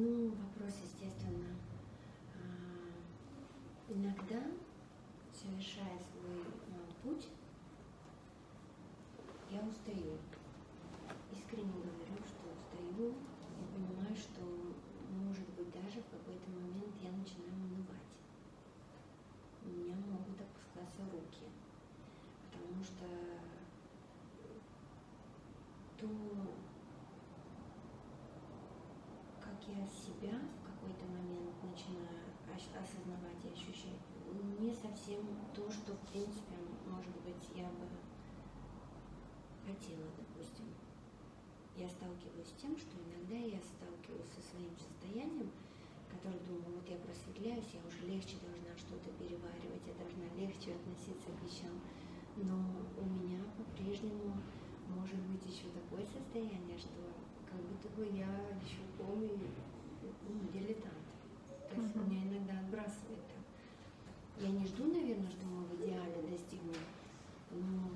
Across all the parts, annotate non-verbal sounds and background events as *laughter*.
Ну, вопрос, естественно. А, иногда, совершая свой ну, путь, я устаю. Искренне говорю, что устаю и понимаю, что, может быть, даже в какой-то момент я начинаю унывать. У меня могут опускаться руки, потому что то, как я себя в какой-то момент начинаю осознавать и ощущать, не совсем то, что, в принципе, может быть, я бы хотела, допустим. Я сталкиваюсь с тем, что иногда я сталкиваюсь со своим состоянием, которое думаю, вот я просветляюсь, я уже легче должна что-то переваривать, я должна легче относиться к вещам. Но у меня по-прежнему может быть еще такое состояние, что как будто бы я еще полный ну, дилетант. То есть uh-huh. меня иногда отбрасывает так. Я не жду, наверное, что мы в идеале достигнем, но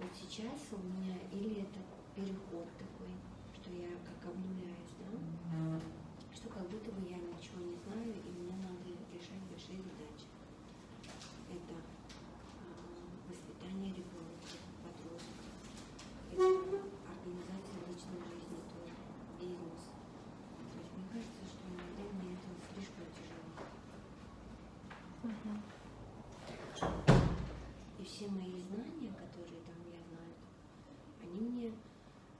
вот сейчас у меня или это переход такой, что я как обнуляюсь, да, что как будто бы я ничего не знаю, и мне надо решать большие задачи. Это э, воспитание ребенка, подростка, это организация личной жизни тоже, бизнес. То есть мне кажется, что иногда мне это слишком тяжело. И все мои знания, которые там они мне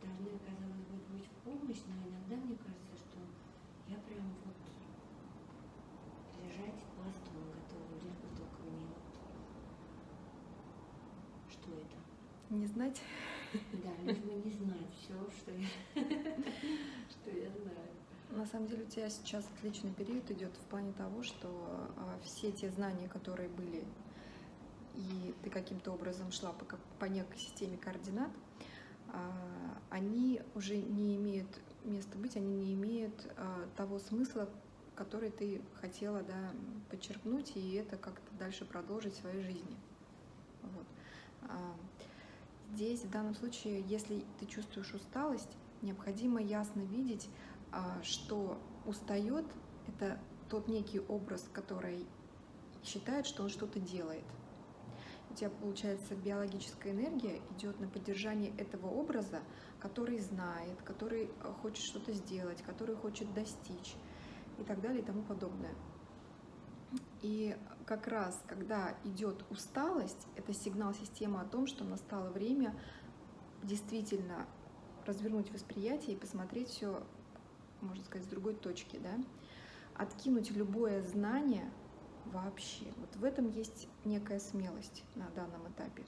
должны, казалось бы, быть в помощь, но иногда мне кажется, что я прям вот лежать пластом готова, лишь бы только мне вот... Что это? Не знать? Да, бы не знать все, что я, *laughs* что я знаю. На самом деле у тебя сейчас отличный период идет в плане того, что а, все те знания, которые были, и ты каким-то образом шла по, по некой системе координат, а, они уже не имеют места быть, они не имеют а, того смысла, который ты хотела да, подчеркнуть, и это как-то дальше продолжить в своей жизни. Вот. А, здесь, в данном случае, если ты чувствуешь усталость, необходимо ясно видеть, что устает — это тот некий образ, который считает, что он что-то делает — у тебя, получается, биологическая энергия идет на поддержание этого образа, который знает, который хочет что-то сделать, который хочет достичь и так далее и тому подобное. И как раз, когда идет усталость, это сигнал системы о том, что настало время действительно развернуть восприятие и посмотреть все, можно сказать, с другой точки, да? откинуть любое знание, вообще. Вот в этом есть некая смелость на данном этапе.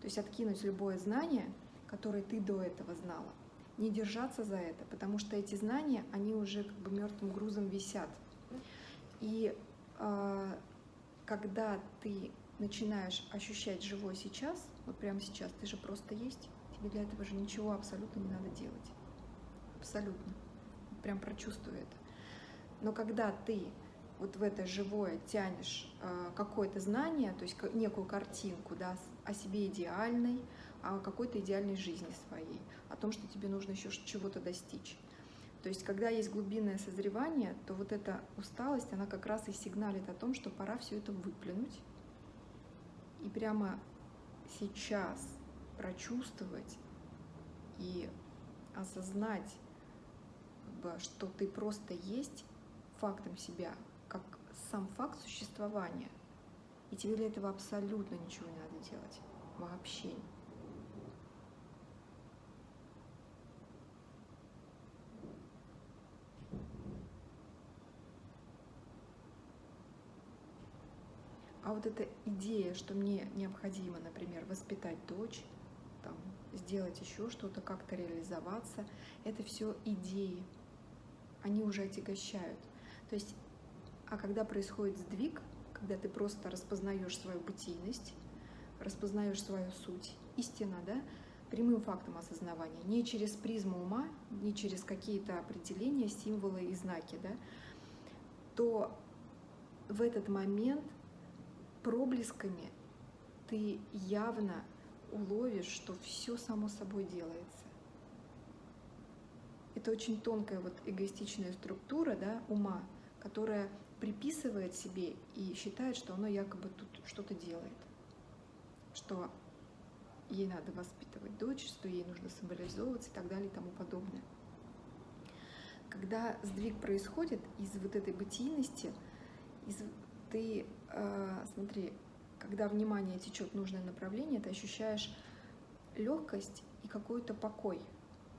То есть откинуть любое знание, которое ты до этого знала, не держаться за это, потому что эти знания, они уже как бы мертвым грузом висят. И когда ты начинаешь ощущать живой сейчас, вот прямо сейчас, ты же просто есть, тебе для этого же ничего абсолютно не надо делать. Абсолютно. Прям прочувствуй это. Но когда ты вот в это живое тянешь э, какое-то знание, то есть некую картинку да, о себе идеальной, о какой-то идеальной жизни своей, о том, что тебе нужно еще чего-то достичь. То есть, когда есть глубинное созревание, то вот эта усталость, она как раз и сигналит о том, что пора все это выплюнуть и прямо сейчас прочувствовать и осознать, что ты просто есть фактом себя, как сам факт существования. И тебе для этого абсолютно ничего не надо делать. Вообще. А вот эта идея, что мне необходимо, например, воспитать дочь, там, сделать еще что-то, как-то реализоваться, это все идеи. Они уже отягощают. То есть а когда происходит сдвиг, когда ты просто распознаешь свою бытийность, распознаешь свою суть, истина, да, прямым фактом осознавания, не через призму ума, не через какие-то определения, символы и знаки, да, то в этот момент проблесками ты явно уловишь, что все само собой делается. это очень тонкая вот эгоистичная структура да, ума, которая приписывает себе и считает, что оно якобы тут что-то делает, что ей надо воспитывать дочь, что ей нужно символизовываться и так далее и тому подобное. Когда сдвиг происходит из вот этой бытийности, из, ты, смотри, когда внимание течет в нужное направление, ты ощущаешь легкость и какой-то покой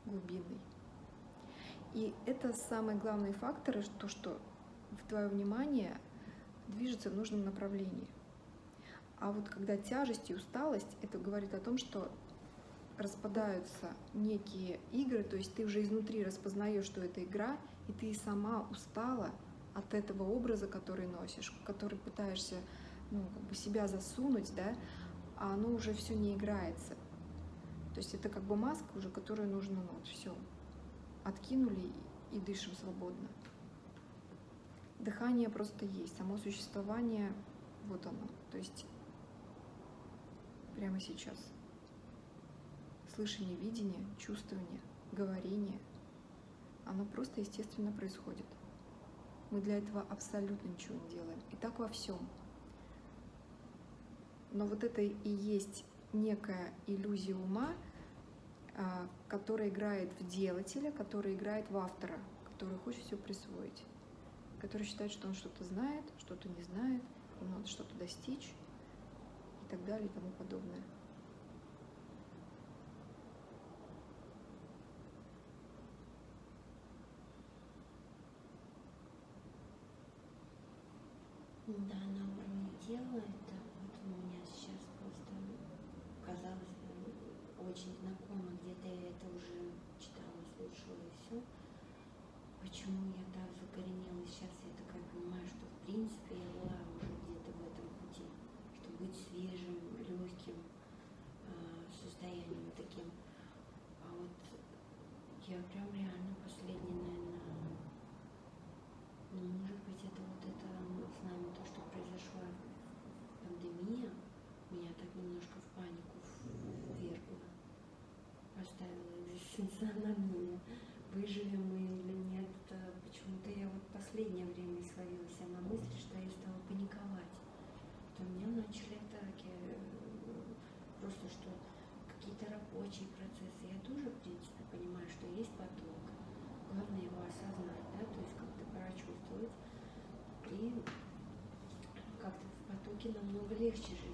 глубинный. И это самый главный фактор, то, что в твое внимание движется в нужном направлении. А вот когда тяжесть и усталость, это говорит о том, что распадаются некие игры, то есть ты уже изнутри распознаешь, что это игра, и ты сама устала от этого образа, который носишь, который пытаешься ну, как бы себя засунуть, да, а оно уже все не играется. То есть это как бы маска уже, которую нужно, ну вот все, откинули и дышим свободно. Дыхание просто есть, само существование, вот оно. То есть прямо сейчас. Слышание, видение, чувствование, говорение, оно просто естественно происходит. Мы для этого абсолютно ничего не делаем. И так во всем. Но вот это и есть некая иллюзия ума, а, которая играет в делателя, которая играет в автора, который хочет все присвоить, который считает, что он что-то знает, что-то не знает, ему надо что-то достичь и так далее и тому подобное. Да, на уровне тела это вот у меня сейчас просто казалось очень знакомо, где-то я это уже читала, слушала и все. Почему я так закоренелась сейчас, я такая понимаю, что в принципе Christian.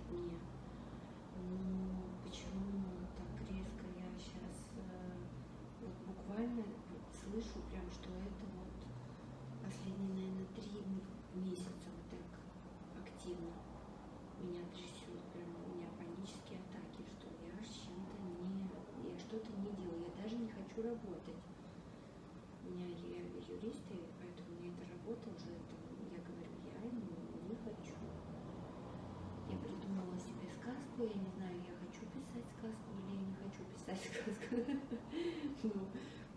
Сказку, я не знаю, я хочу писать сказку или я не хочу писать сказку. *laughs* Но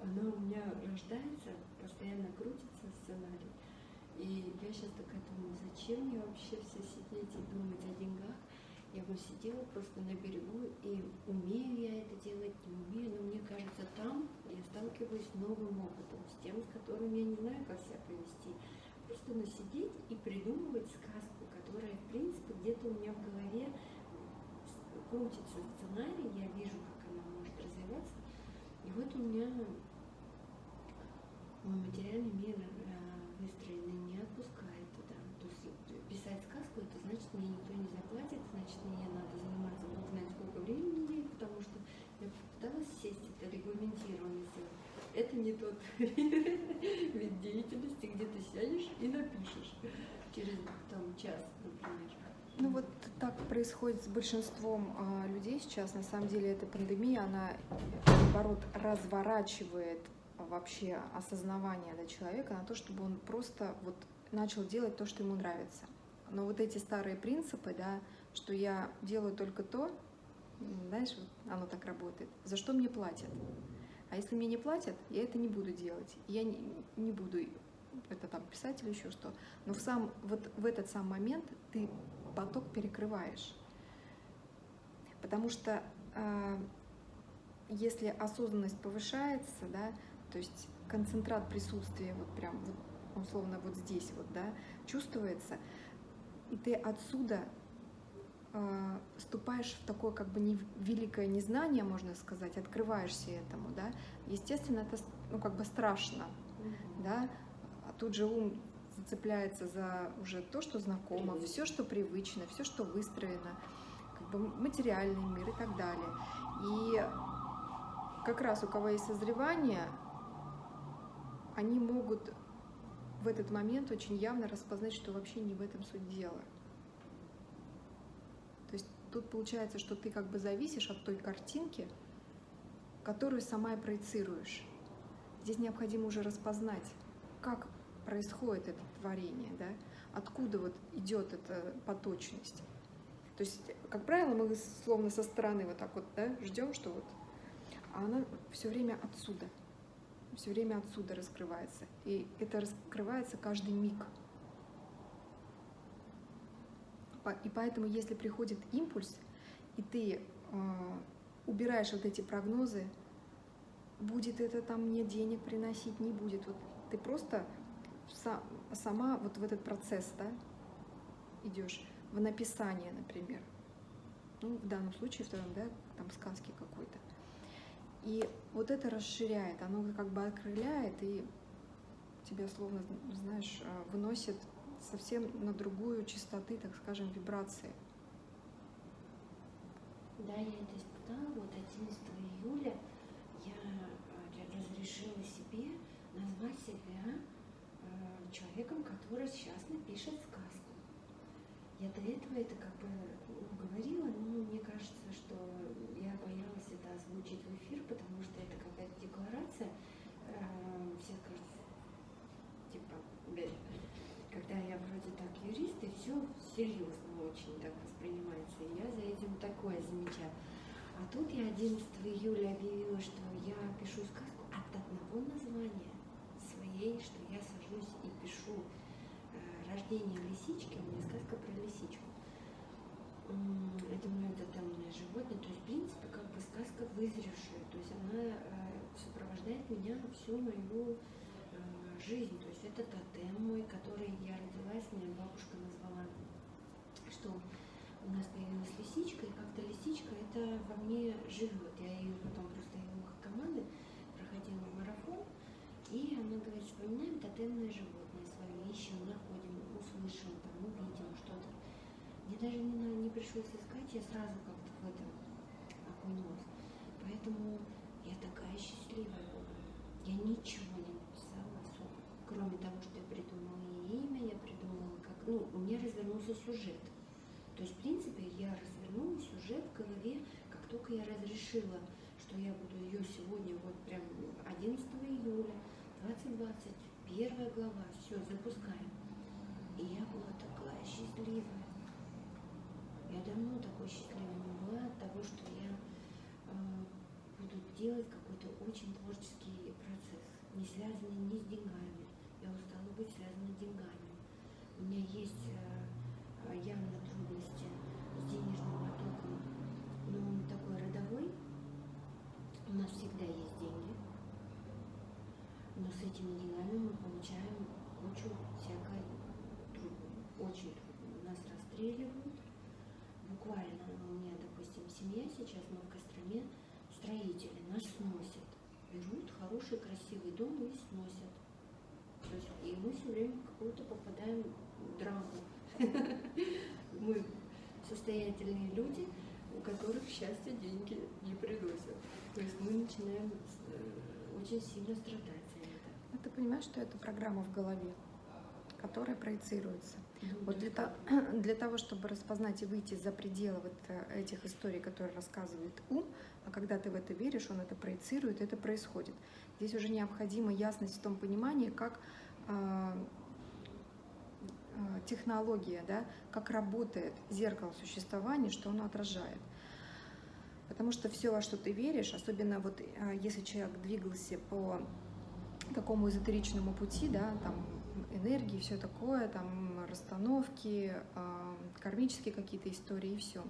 она у меня рождается, постоянно крутится сценарий. И я сейчас такая думаю, зачем мне вообще все сидеть и думать о деньгах? Я бы сидела просто на берегу, и умею я это делать, не умею, но мне кажется, там я сталкиваюсь с новым опытом, с тем, с которым я не знаю, как себя повести. Просто насидеть и придумывать сказку, которая, в принципе, где-то у меня в голове крутится сценарий, я вижу, как она может развиваться. И вот у меня мой материальный мир выстроенный не отпускает туда. То есть писать сказку, это значит, мне никто не заплатит, значит, мне надо заниматься бог знает сколько времени потому что я пыталась сесть это регламентированно сделать. Это не тот *laughs* вид деятельности, где ты сядешь и напишешь через там час, например. Ну вот так происходит с большинством а, людей сейчас. На самом деле эта пандемия, она наоборот разворачивает вообще осознавание да, человека на то, чтобы он просто вот начал делать то, что ему нравится. Но вот эти старые принципы, да, что я делаю только то, знаешь, вот оно так работает, за что мне платят. А если мне не платят, я это не буду делать. Я не, не буду это там писать или еще что. Но в, сам, вот в этот сам момент ты поток перекрываешь. Потому что э, если осознанность повышается, да, то есть концентрат присутствия вот прям вот условно вот здесь вот, да, чувствуется, и ты отсюда э, ступаешь в такое как бы не, великое незнание, можно сказать, открываешься этому, да, естественно, это ну как бы страшно, mm-hmm. да, а тут же ум зацепляется за уже то, что знакомо, все, что привычно, все, что выстроено, как бы материальный мир и так далее. И как раз у кого есть созревание, они могут в этот момент очень явно распознать, что вообще не в этом суть дела. То есть тут получается, что ты как бы зависишь от той картинки, которую сама и проецируешь. Здесь необходимо уже распознать, как происходит это творение, да, откуда вот идет эта поточность. То есть, как правило, мы словно со стороны вот так вот да, ждем, что вот, а она все время отсюда, все время отсюда раскрывается. И это раскрывается каждый миг. И поэтому, если приходит импульс, и ты э, убираешь вот эти прогнозы, будет это там мне денег приносить, не будет. Вот ты просто сама вот в этот процесс, да, идешь, в написание, например. Ну, в данном случае, втором, да, там сказки какой-то. И вот это расширяет, оно как бы окрыляет и тебя словно, знаешь, а, выносит совсем на другую частоты, так скажем, вибрации. Да, я это испытала. Вот 11 июля я а, разрешила себе назвать себя человеком, который сейчас напишет сказку. Я до этого это как бы говорила, но мне кажется, что я боялась это озвучить в эфир, потому что это какая-то декларация. Э, все скажут, типа, когда я вроде так юрист, и все серьезно очень так воспринимается. И я за этим такое замечаю. А тут я 11 июля объявила, что я пишу сказку от одного названия своей, что я пишу э, рождение лисички, у меня сказка про лисичку. Это мое тотемное животное, то есть, в принципе, как бы сказка вызревшая, то есть она э, сопровождает меня всю мою э, жизнь, то есть это тотем мой, который я родилась, меня бабушка назвала, что у нас появилась лисичка, и как-то лисичка это во мне живет. Я ее потом просто ее команды проходила марафон, и она говорит, вспоминаем тотемное животное ищем, находим, услышим, там, увидим что-то. Мне даже не, не пришлось искать, я сразу как-то в этом окунулась. Поэтому я такая счастливая была. Я ничего не написала особо, кроме того, что я придумала имя, я придумала, как... Ну, у меня развернулся сюжет. То есть, в принципе, я развернула сюжет в голове, как только я разрешила, что я буду ее сегодня, вот прям 11 июля, 2020, первая глава, все, запускаем. И я была такая счастливая. Я давно такой счастливой не была от того, что я э, буду делать какой-то очень творческий процесс, не связанный ни с деньгами. Я устала быть связанной с деньгами. У меня есть э, явно трудности с денежным потоком, но он такой родовой. У нас всегда есть деньги но с этими деньгами мы получаем кучу всякой трудной, очень трудной. Нас расстреливают. Буквально у меня, допустим, семья сейчас, мы в Костроме, строители нас сносят. Берут хороший, красивый дом и сносят. И мы все время какую-то попадаем в драму. *laughs* Мы состоятельные люди, у которых счастье деньги не приносят. То есть мы начинаем э, очень сильно страдать понимаешь, что это программа в голове, которая проецируется. Вот для, то, *clears throat* для того, чтобы распознать и выйти за пределы вот э, этих историй, которые рассказывает ум, а когда ты в это веришь, он это проецирует, это происходит. Здесь уже необходима ясность в том понимании, как э, э, технология, да, как работает зеркало существования, что оно отражает. Потому что все, во что ты веришь, особенно вот э, если человек двигался по такому эзотеричному пути, да, там энергии, все такое, там расстановки, э, кармические какие-то истории и все.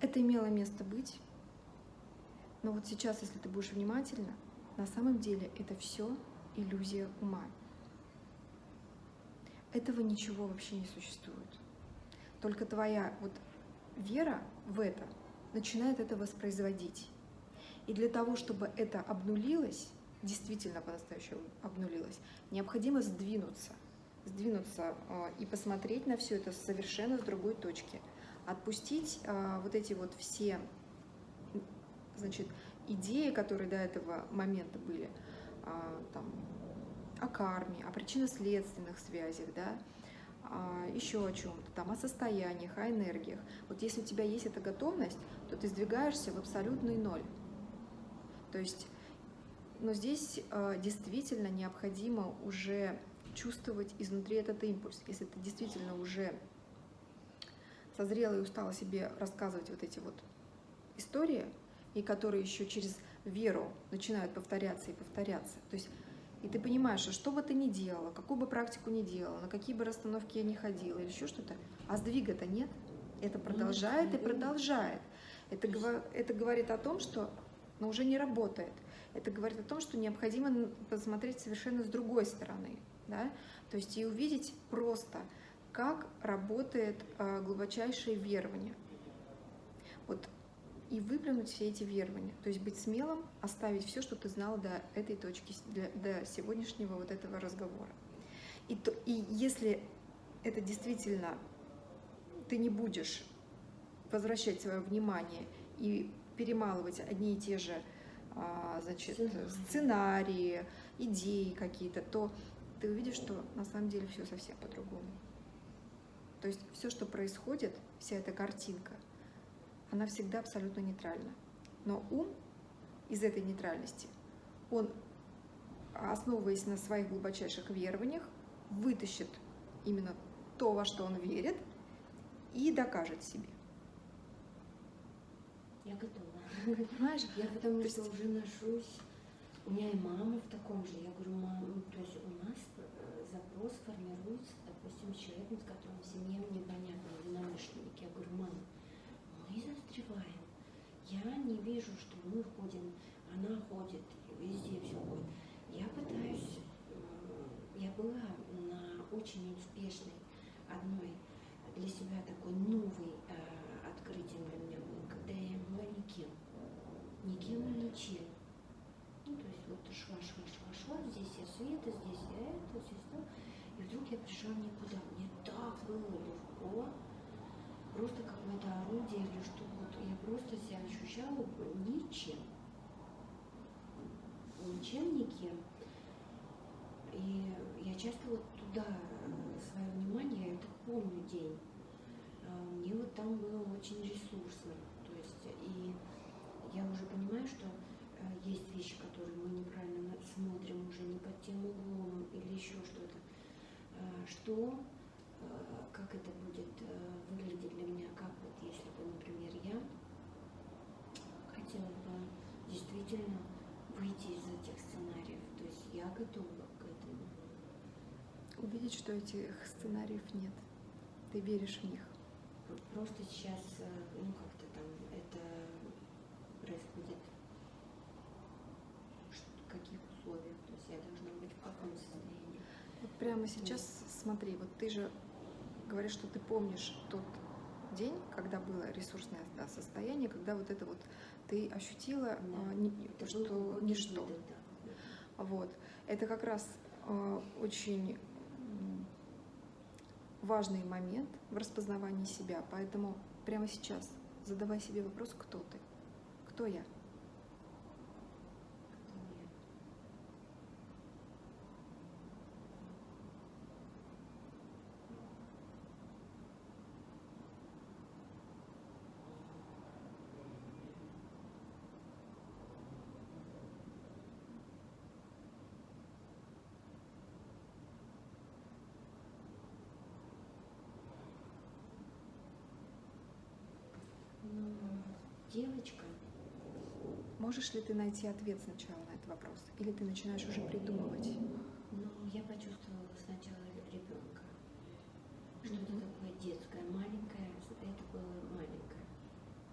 Это имело место быть. Но вот сейчас, если ты будешь внимательно, На самом деле это все иллюзия ума. Этого ничего вообще не существует. Только твоя вот вера в это начинает это воспроизводить. И для того, чтобы это обнулилось, действительно по-настоящему обнулилось, необходимо сдвинуться. Сдвинуться э, и посмотреть на все это совершенно с другой точки. Отпустить э, вот эти вот все значит, идеи, которые до этого момента были, э, там, о карме, о причинно-следственных связях, да, еще о чем-то, там, о состояниях, о энергиях. Вот если у тебя есть эта готовность, то ты сдвигаешься в абсолютный ноль. То есть, но здесь э, действительно необходимо уже чувствовать изнутри этот импульс. Если ты действительно уже созрела и устала себе рассказывать вот эти вот истории, и которые еще через веру начинают повторяться и повторяться. То есть и ты понимаешь, что что бы ты ни делала, какую бы практику ни делала, на какие бы расстановки я ни ходила или еще что-то, а сдвига-то нет. Это продолжает и продолжает. Это, это говорит о том, что но уже не работает. Это говорит о том, что необходимо посмотреть совершенно с другой стороны. Да? То есть и увидеть просто, как работает э, глубочайшее верование. Вот и выплюнуть все эти верования. То есть быть смелым, оставить все, что ты знал до этой точки, до, сегодняшнего вот этого разговора. И, то, и если это действительно ты не будешь возвращать свое внимание и перемалывать одни и те же а, значит, сценарии, идеи какие-то, то ты увидишь, что на самом деле все совсем по-другому. То есть все, что происходит, вся эта картинка, она всегда абсолютно нейтральна. Но ум из этой нейтральности, он, основываясь на своих глубочайших верованиях, вытащит именно то, во что он верит, и докажет себе. Я готова. Понимаешь? Я потому что уже ношусь. У меня и мама в таком же. Я говорю, мама, ну, то есть у нас э, запрос формируется, допустим, с человеком, с которым в семье мне понятно, единомышленники. Я говорю, мама, мы застреваем. Я не вижу, что мы ходим, она ходит, везде все ходит. Я пытаюсь, я была на очень успешной одной для себя такой новой э, открытием для меня было, когда я была никем. Никем и ничем. Ну, то есть вот шла, шла, шла, шла, здесь я Света, здесь я это, здесь то. И вдруг я пришла никуда. Мне так было легко, просто какое-то орудие или что вот я просто себя ощущала ничем. Ничем, никем. И я часто вот туда э, свое внимание, это помню день. А, мне вот там было очень ресурсно. То есть, и я уже понимаю, что э, есть вещи, которые мы неправильно смотрим уже не под тем углом или еще что-то. А, что, э, как это будет выглядеть для меня, как вот если бы, например, я хотела бы действительно выйти из этих сценариев. То есть я готова к этому. Увидеть, что этих сценариев нет. Ты веришь в них. Просто сейчас, э, ну это происходит в каких условиях, то есть я должна быть в каком состоянии. Вот прямо сейчас смотри, вот ты же говоришь, что ты помнишь тот день, когда было ресурсное да, состояние, когда вот это вот ты ощутила да. а, не, это что ничто. Да. Вот. Это как раз а, очень важный момент в распознавании себя. Поэтому прямо сейчас задавай себе вопрос, кто ты? Кто я? девочка. Можешь ли ты найти ответ сначала на этот вопрос? Или ты начинаешь уже придумывать? Ну, я почувствовала сначала ребенка. Что-то такое детское, маленькое. Это было маленькое.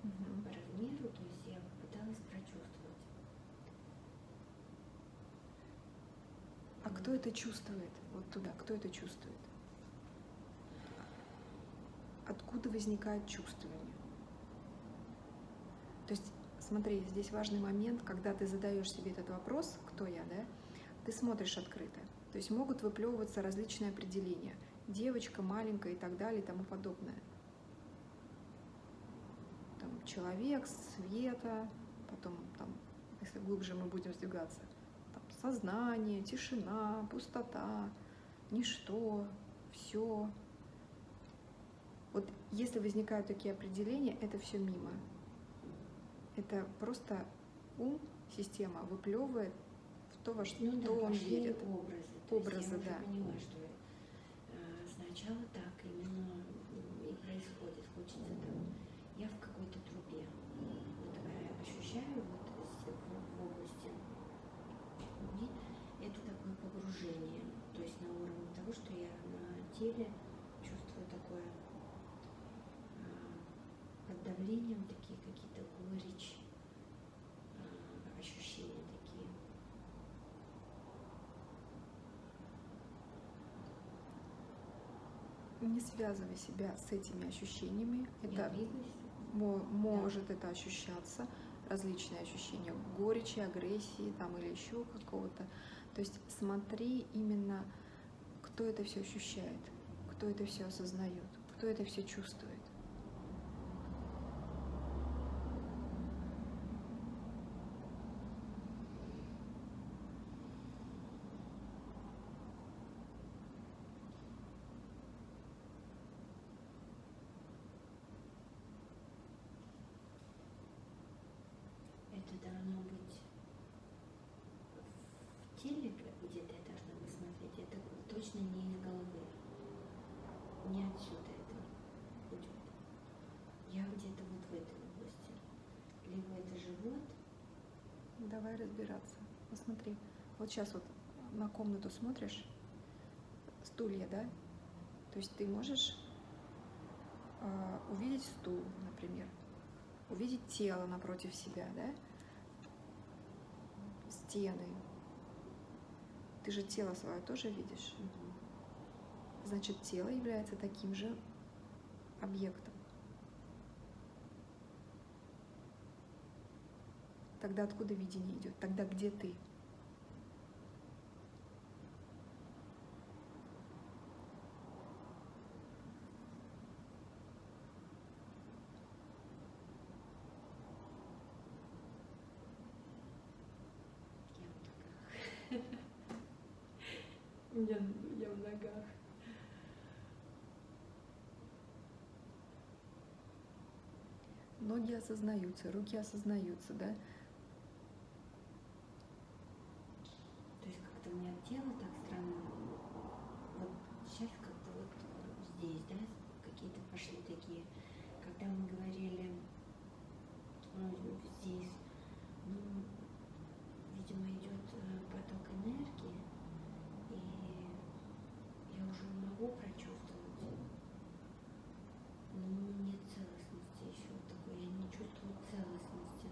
Mm-hmm. По размеру, то есть я попыталась прочувствовать. кто это чувствует? Вот туда, кто это чувствует? Откуда возникает чувствование? То есть, смотри, здесь важный момент, когда ты задаешь себе этот вопрос, кто я, да, ты смотришь открыто. То есть могут выплевываться различные определения. Девочка, маленькая и так далее и тому подобное. Там, человек, света, потом, там, если глубже мы будем сдвигаться, там, сознание, тишина, пустота, ничто, все. Вот если возникают такие определения, это все мимо. Это просто ум, система выплевывает в то, во что ну, да, он верит. образы. Образы, да. поняла, что э, сначала так именно и происходит. Хочется там, я в какой-то трубе. Вот э, ощущаю вот с- в, в области груди. Это такое погружение. То есть на уровне того, что я на теле чувствую такое э, под давлением такие какие-то горечь, э, ощущения такие. Не связывай себя с этими ощущениями. Это может это ощущаться, различные ощущения горечи, агрессии там или еще какого-то. То есть смотри именно, кто это все ощущает, кто это все осознает, кто это все чувствует. Это должно быть в теле, где-то я должна посмотреть. Это точно не из головы. Не отсюда это идет. Я где-то вот в этой области. Либо это живот, Давай разбираться. Посмотри. Вот сейчас вот на комнату смотришь, стулья, да? То есть ты можешь а, увидеть стул, например, увидеть тело напротив себя, да? Стены. Ты же тело свое тоже видишь. Значит, тело является таким же объектом. Тогда откуда видение идет? Тогда где ты? *laughs* я я в ногах. Ноги осознаются, руки осознаются, да? То есть как-то у меня тело так странно. Вот сейчас как-то вот здесь, да, какие-то пошли такие. Когда мы говорили ну, здесь, ну, видимо, идет э, поток энергии, и я уже могу прочувствовать. Но нет целостности еще такой, я не чувствую целостности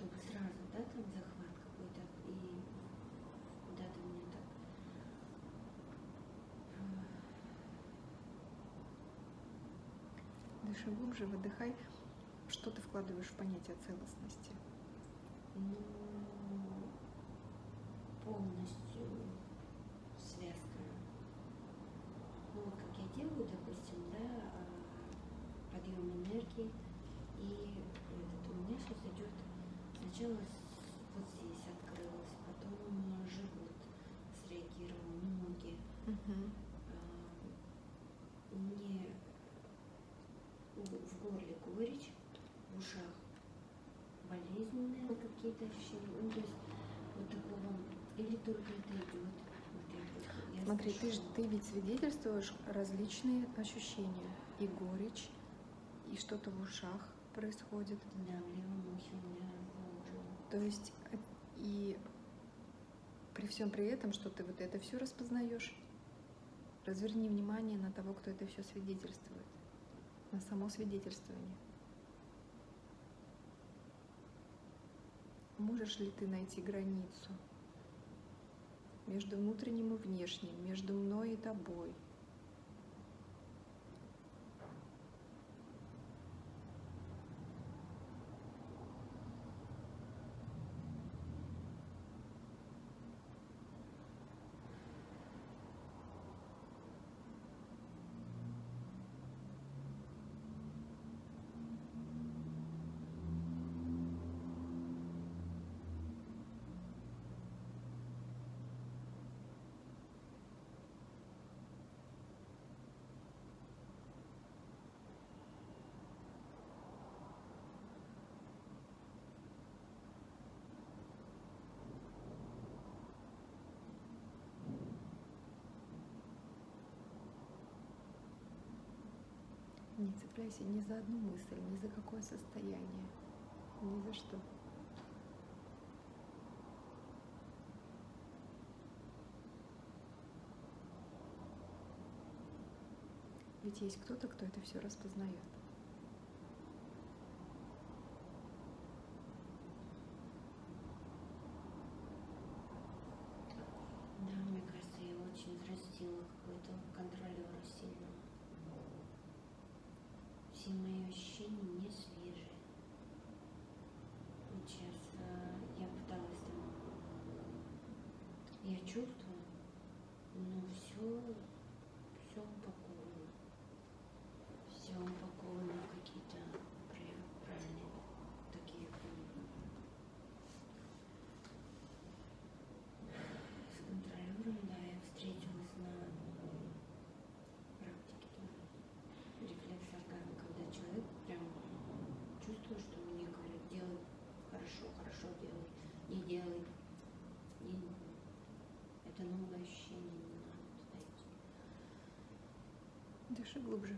чтобы сразу, да, там захват какой-то и куда-то мне так. Дыши глубже, выдыхай. Что ты вкладываешь в понятие целостности? Ну, полностью связка. Ну, вот как я делаю, допустим, да, а, подъем энергии, и этот, у меня сейчас идет сначала вот здесь открылось, потом живот среагировал, ноги, Мгм. А, мне в в горле горечь, в ушах болезненные ощущения. Ну, то есть вот такого, или только это идет. Вот Смотри, ты, ты ведь свидетельствуешь различные ощущения. И горечь, и что-то в ушах происходит. Да, в левом ухе заложено. То есть э, и при всем при этом, что ты вот это все распознаешь, разверни внимание на того, кто это все свидетельствует, на само свидетельствование. Можешь ли ты найти границу между внутренним и внешним, между мной и тобой. Не цепляйся ни за одну мысль, ни за какое состояние, ни за что. Ведь есть кто-то, кто это все распознает. Да, мне кажется, я очень взрастила какой-то контролера сильного. Все мои ощущения не свежие. Сейчас э, я пыталась там... Я чувствую, но все, все упаковано. Все упаковано в какие-то пра- правильные такие м, с контролером, да, я встретилась на практике тоже. Рефлекс оргазма, когда человек прям чувствует, что мне говорят, делай хорошо, хорошо делай, не делай. Не- Это новое ощущение, не надо туда идти. Дыши глубже.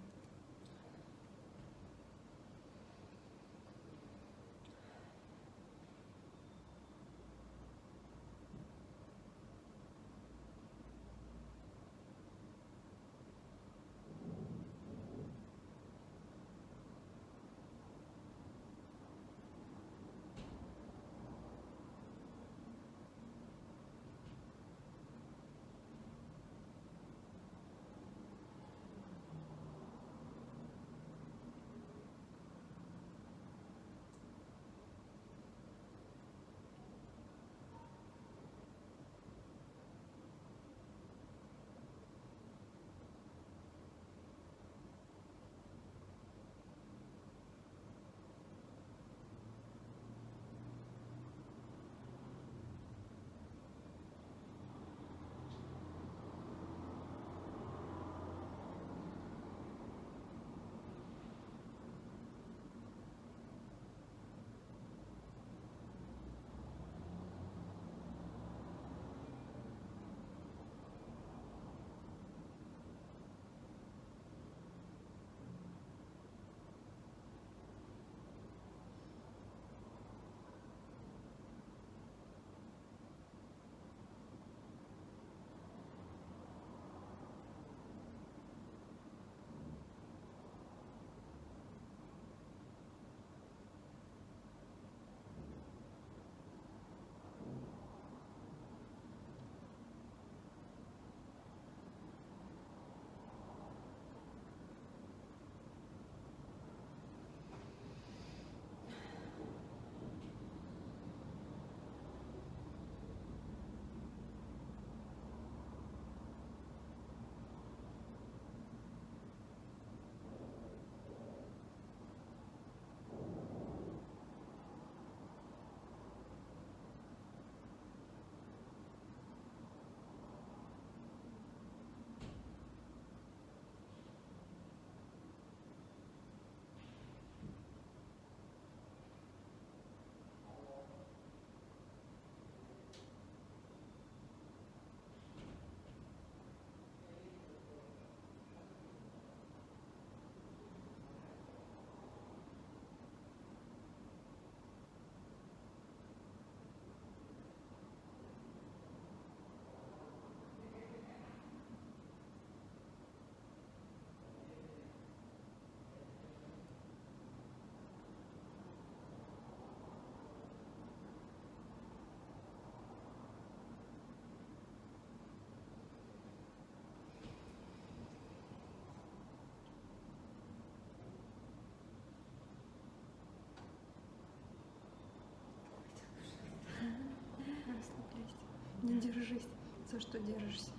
Не держись. За что держишься?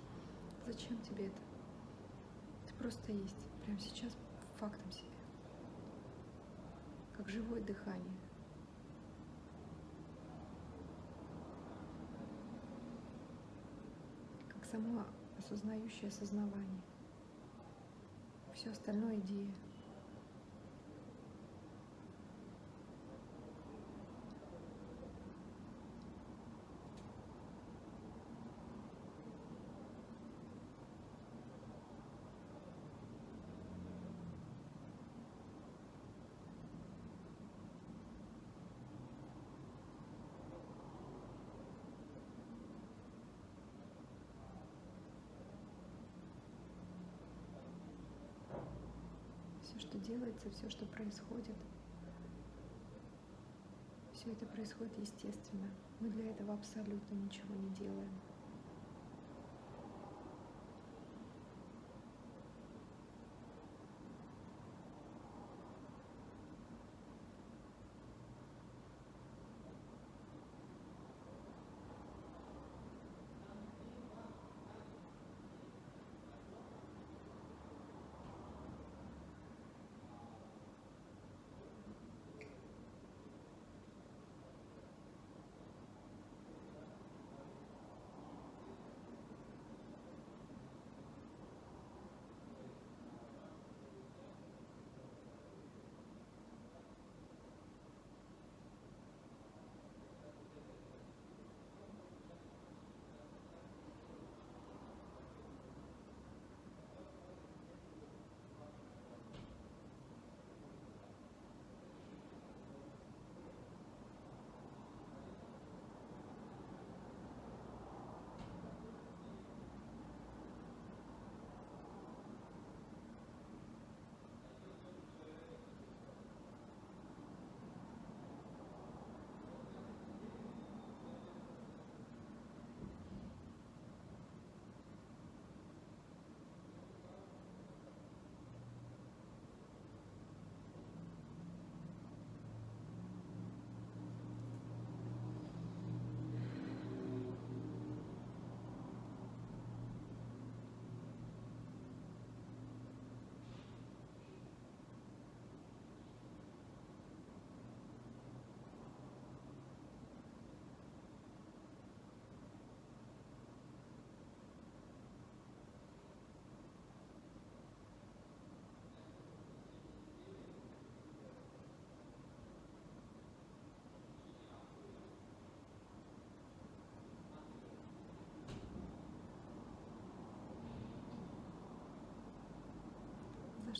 Зачем тебе это? Ты просто есть. Прямо сейчас фактом себе. Как живое дыхание. Как само осознающее осознавание. Все остальное идея. Все, что делается, все, что происходит, все это происходит естественно. Мы для этого абсолютно ничего не делаем.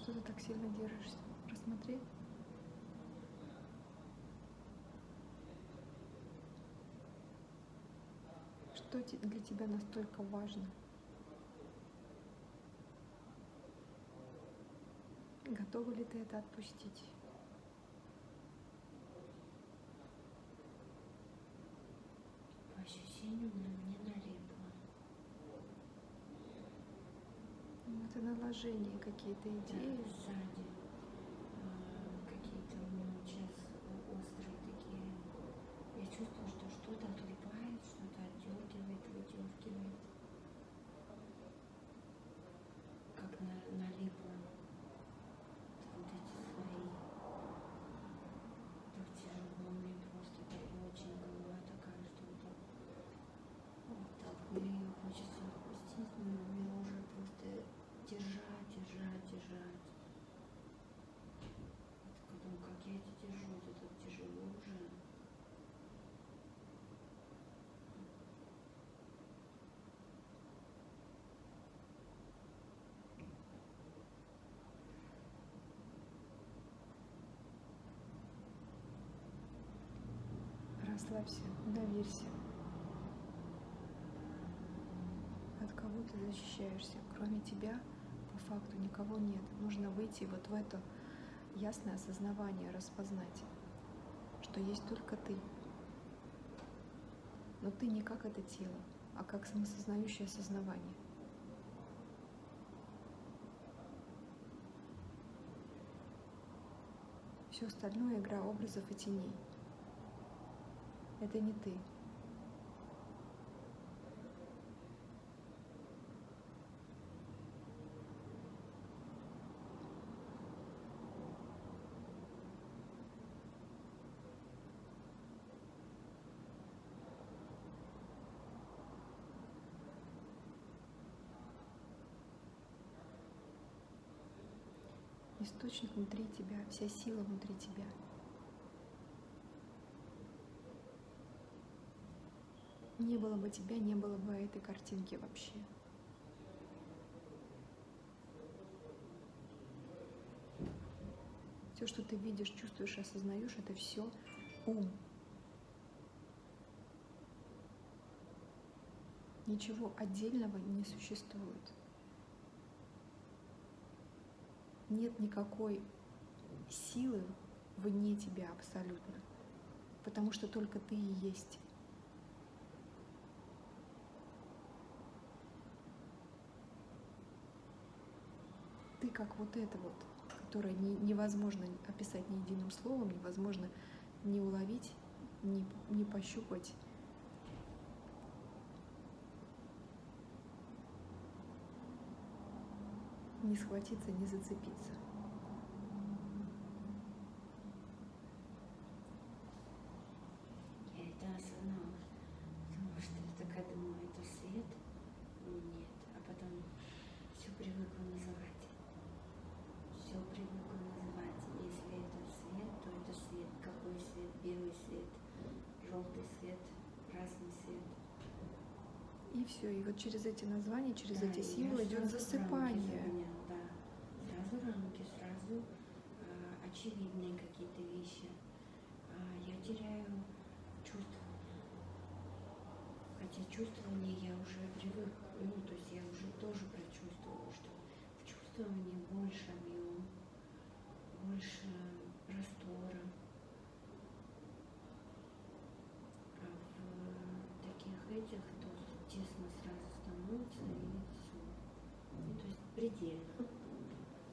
Что ты так сильно держишься? Рассмотри. Что для тебя настолько важно? Готова ли ты это отпустить? По ощущению на мне налипло. Это наложение, какие-то идеи. Да, сзади. а, Какие-то у меня вот сейчас острые такие. Я чувствую, что что-то отлипает, что-то отдергивает, выдергивает. Как на, налипло. Вот эти слои. Так тяжело мне просто, так очень голова такая, что вот так. Вот так мне ее хочется отпустить, но мне уже просто держать, держать, держать. Вот Думаю, как я это держу, это так тяжело уже. Расслабься, доверься. От кого ты защищаешься? Кроме тебя, по факту, никого нет. Нужно выйти вот в это ясное осознавание, распознать, что есть только ты. Но ты не как это тело, а как самосознающее осознавание. Все остальное игра образов и теней это не ты. источник внутри тебя, вся сила внутри тебя. Не было бы тебя, не было бы этой картинки вообще. Все, что ты видишь, чувствуешь, осознаешь, это все ум. Ничего отдельного не существует. Нет никакой силы вне тебя абсолютно, потому что только ты и есть. Ты как вот это вот, которое не, невозможно описать ни единым словом, невозможно не уловить, не, не пощупать, не схватиться, не зацепиться. Я это осознала, потому что я такая думаю, это свет? Нет. А потом все привыкла называть. Все привыкла называть. Если это свет, то это свет. Какой свет? Белый свет, желтый свет, красный свет. И все. И вот через эти названия, через Да, эти символы идет рамки засыпание. загоняла, да. Сразу рамки, сразу а, очевидные какие-то вещи. А, я теряю чувствование. Хотя чувствование я уже привык, ну, то есть я уже тоже прочувствовала, что в чувствовании больше объем, больше простора. А в таких этих то тесно сразу становится и все. Ну, то есть предельно.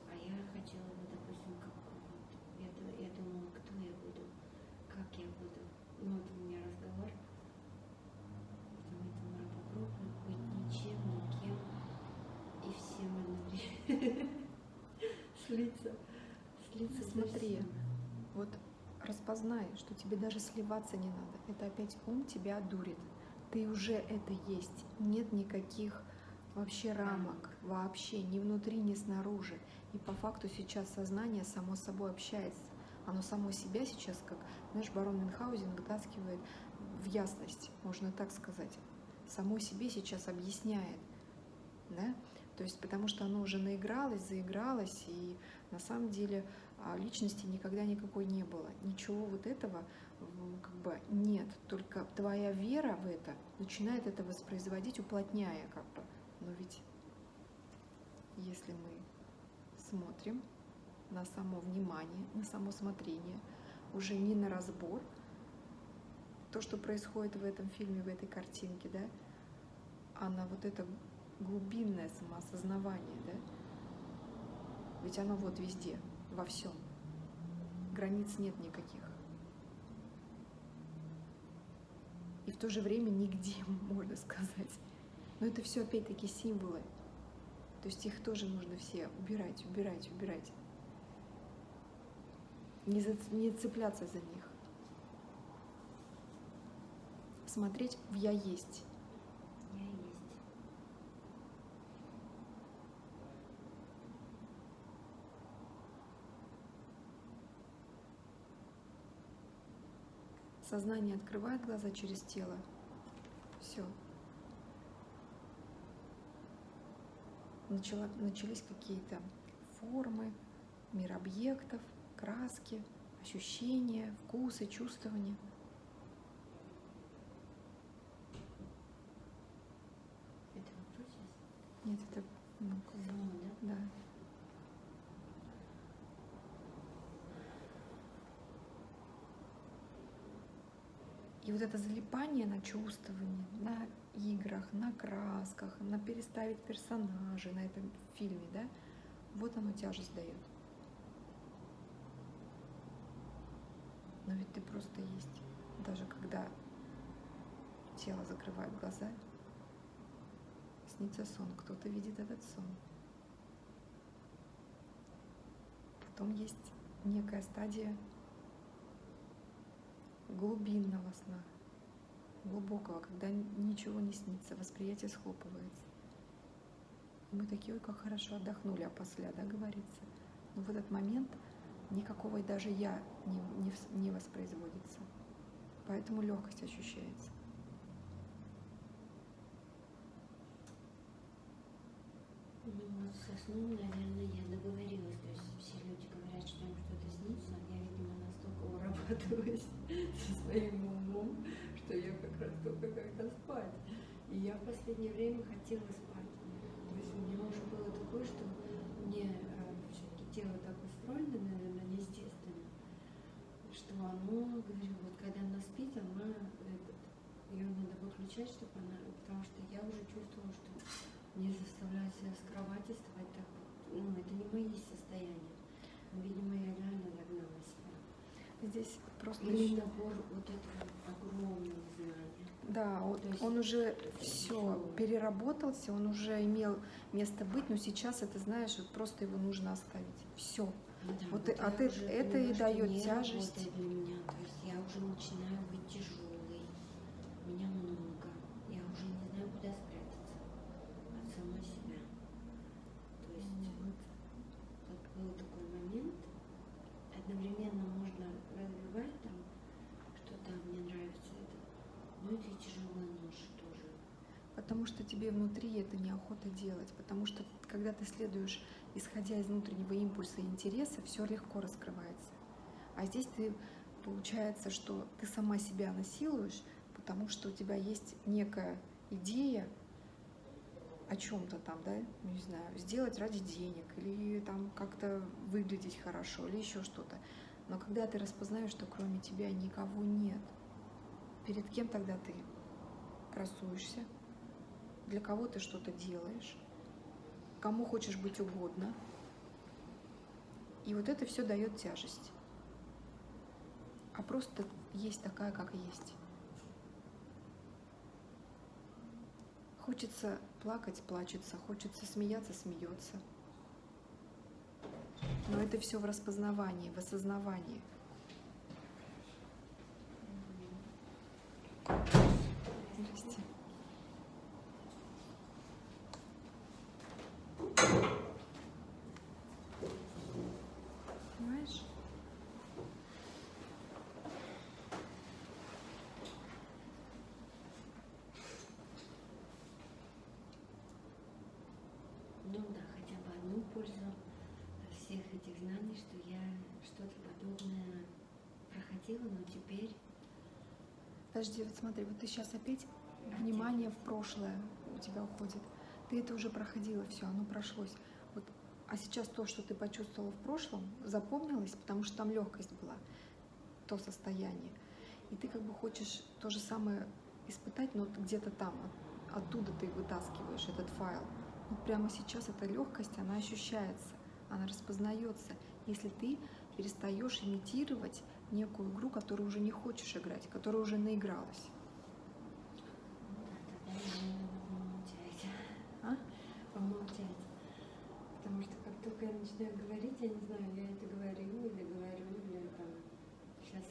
А я хотела бы, допустим, как вот, я, я думала, кто я буду, как я буду. Ну, вот у меня разговор. Я думаю, попробую быть ничем, никем и всем одновременно. Слиться. Слиться со Смотри. Вот распознай, что тебе даже сливаться не надо. Это опять ум тебя дурит. Ты уже это есть. Нет никаких вообще рамок, вообще, ни внутри, ни снаружи. И по факту сейчас сознание само собой общается. Оно само себя сейчас, как, знаешь, барон Мюнхгаузен вытаскивает в ясность, можно так сказать. Само себе сейчас объясняет. Да? То есть потому что оно уже наигралось, заигралось, и на самом деле а, личности никогда никакой не было. Ничего вот этого как бы нет. Только твоя вера в это начинает это воспроизводить, уплотняя как бы. Ведь если мы смотрим на само внимание, на само смотрение, уже не на разбор, то, что происходит в этом фильме, в этой картинке, да, а на вот это глубинное самоосознавание, да, ведь оно вот везде, во всем. Границ нет никаких. И в то же время нигде, *laughs* можно сказать. Но это все опять-таки символы. То есть их тоже нужно все убирать, убирать, убирать. Не, за- не цепляться за них. Смотреть в «я есть». Я есть. Сознание открывает глаза через тело. Все. Начала, начались какие-то формы, мир объектов, краски, ощущения, вкусы, чувствования. Это вопрос? Нет, это ну, как бы, да. да. И вот это залипание на чувствовании, на играх, на красках, на переставить персонажей на этом фильме, да, вот оно тяжесть дает. Но ведь ты просто есть. Даже когда тело закрывает глаза, снится сон, кто-то видит этот сон. Потом есть некая стадия глубинного сна, глубокого, когда ничего не снится, восприятие схлопывается. И мы такие, ой, как хорошо отдохнули, а после, да, говорится. Но в этот момент никакого и даже я не, не, не воспроизводится. Поэтому легкость ощущается. Ну со сном, наверное, я договорилась. То есть все люди говорят, что им что-то снится, урабатываюсь со своим умом, что я как раз только когда спать. И я в последнее время хотела спать. То есть у меня уже было такое, что мне э, все-таки тело так устроено, наверное, естественно, что оно, говорю, вот когда она спит, она этот, ее надо выключать, чтобы она, потому что я уже чувствовала, что не заставляю себя с кровати вставать так, ну, это не мои состояния. Видимо, я реально. Здесь просто еще- набор вот этого огромного знания. Да, он, есть он уже все всё. переработался, он уже имел место быть, но сейчас это, знаешь, вот просто его нужно оставить. Все. Ну да, Вот и- ты- уже это и не тяжесть. для меня. То есть я уже начинаю быть тяжелой. Меня много. Я уже не знаю, куда спрятаться от самой себя. То есть вот, вот был такой момент. Одновременно можно развивать там, что да, мне нравится это. Но это и тяжелая ноша тоже. Потому что тебе внутри это неохота делать. Потому что когда ты следуешь, исходя из внутреннего импульса и интереса, все легко раскрывается. А здесь ты получается, что ты сама себя насилуешь, потому что у тебя есть некая идея о чем-то там, да, не знаю, сделать ради денег или там как-то выглядеть хорошо или еще что-то. Но когда ты распознаешь, что кроме тебя никого нет, перед кем тогда ты красуешься, для кого ты что-то делаешь, кому хочешь быть угодно. И вот это все дает тяжесть. А просто есть такая, как есть. Хочется плакать, плачется, хочется смеяться, смеется. Но это все в распознавании, в осознавании. Здрасте. Понимаешь? Ну да, хотя бы одну пользу всех этих знаний, что я что-то подобное проходила, но теперь Подожди, вот смотри, вот ты сейчас опять внимание в прошлое у тебя уходит. Ты это уже проходила, все, оно прошлось. Вот, а сейчас то, что ты почувствовала в прошлом, запомнилось, потому что там легкость была, то состояние. И ты как бы хочешь то же самое испытать, но где-то там, от- оттуда ты вытаскиваешь этот файл. Вот прямо сейчас эта легкость, она ощущается, она распознается, если ты перестаешь имитировать некую игру, которую уже не хочешь играть, которая уже наигралась. А? Потому что как только я начинаю говорить, я не знаю, я это говорю, или там сейчас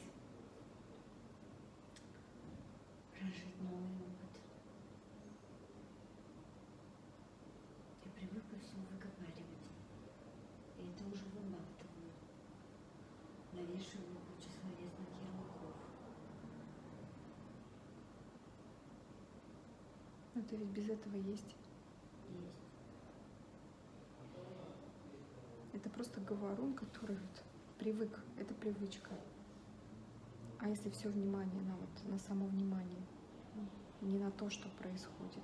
прожить новый опыт. Я привыкла все выговаривать. И это уже выбалтываю. Навешиваю кучу словесных ярлыков. Но это ведь без этого есть. Есть. Это просто говорун, который вот привык, это привычка. А если все внимание на вот на само внимание, не на то, что происходит.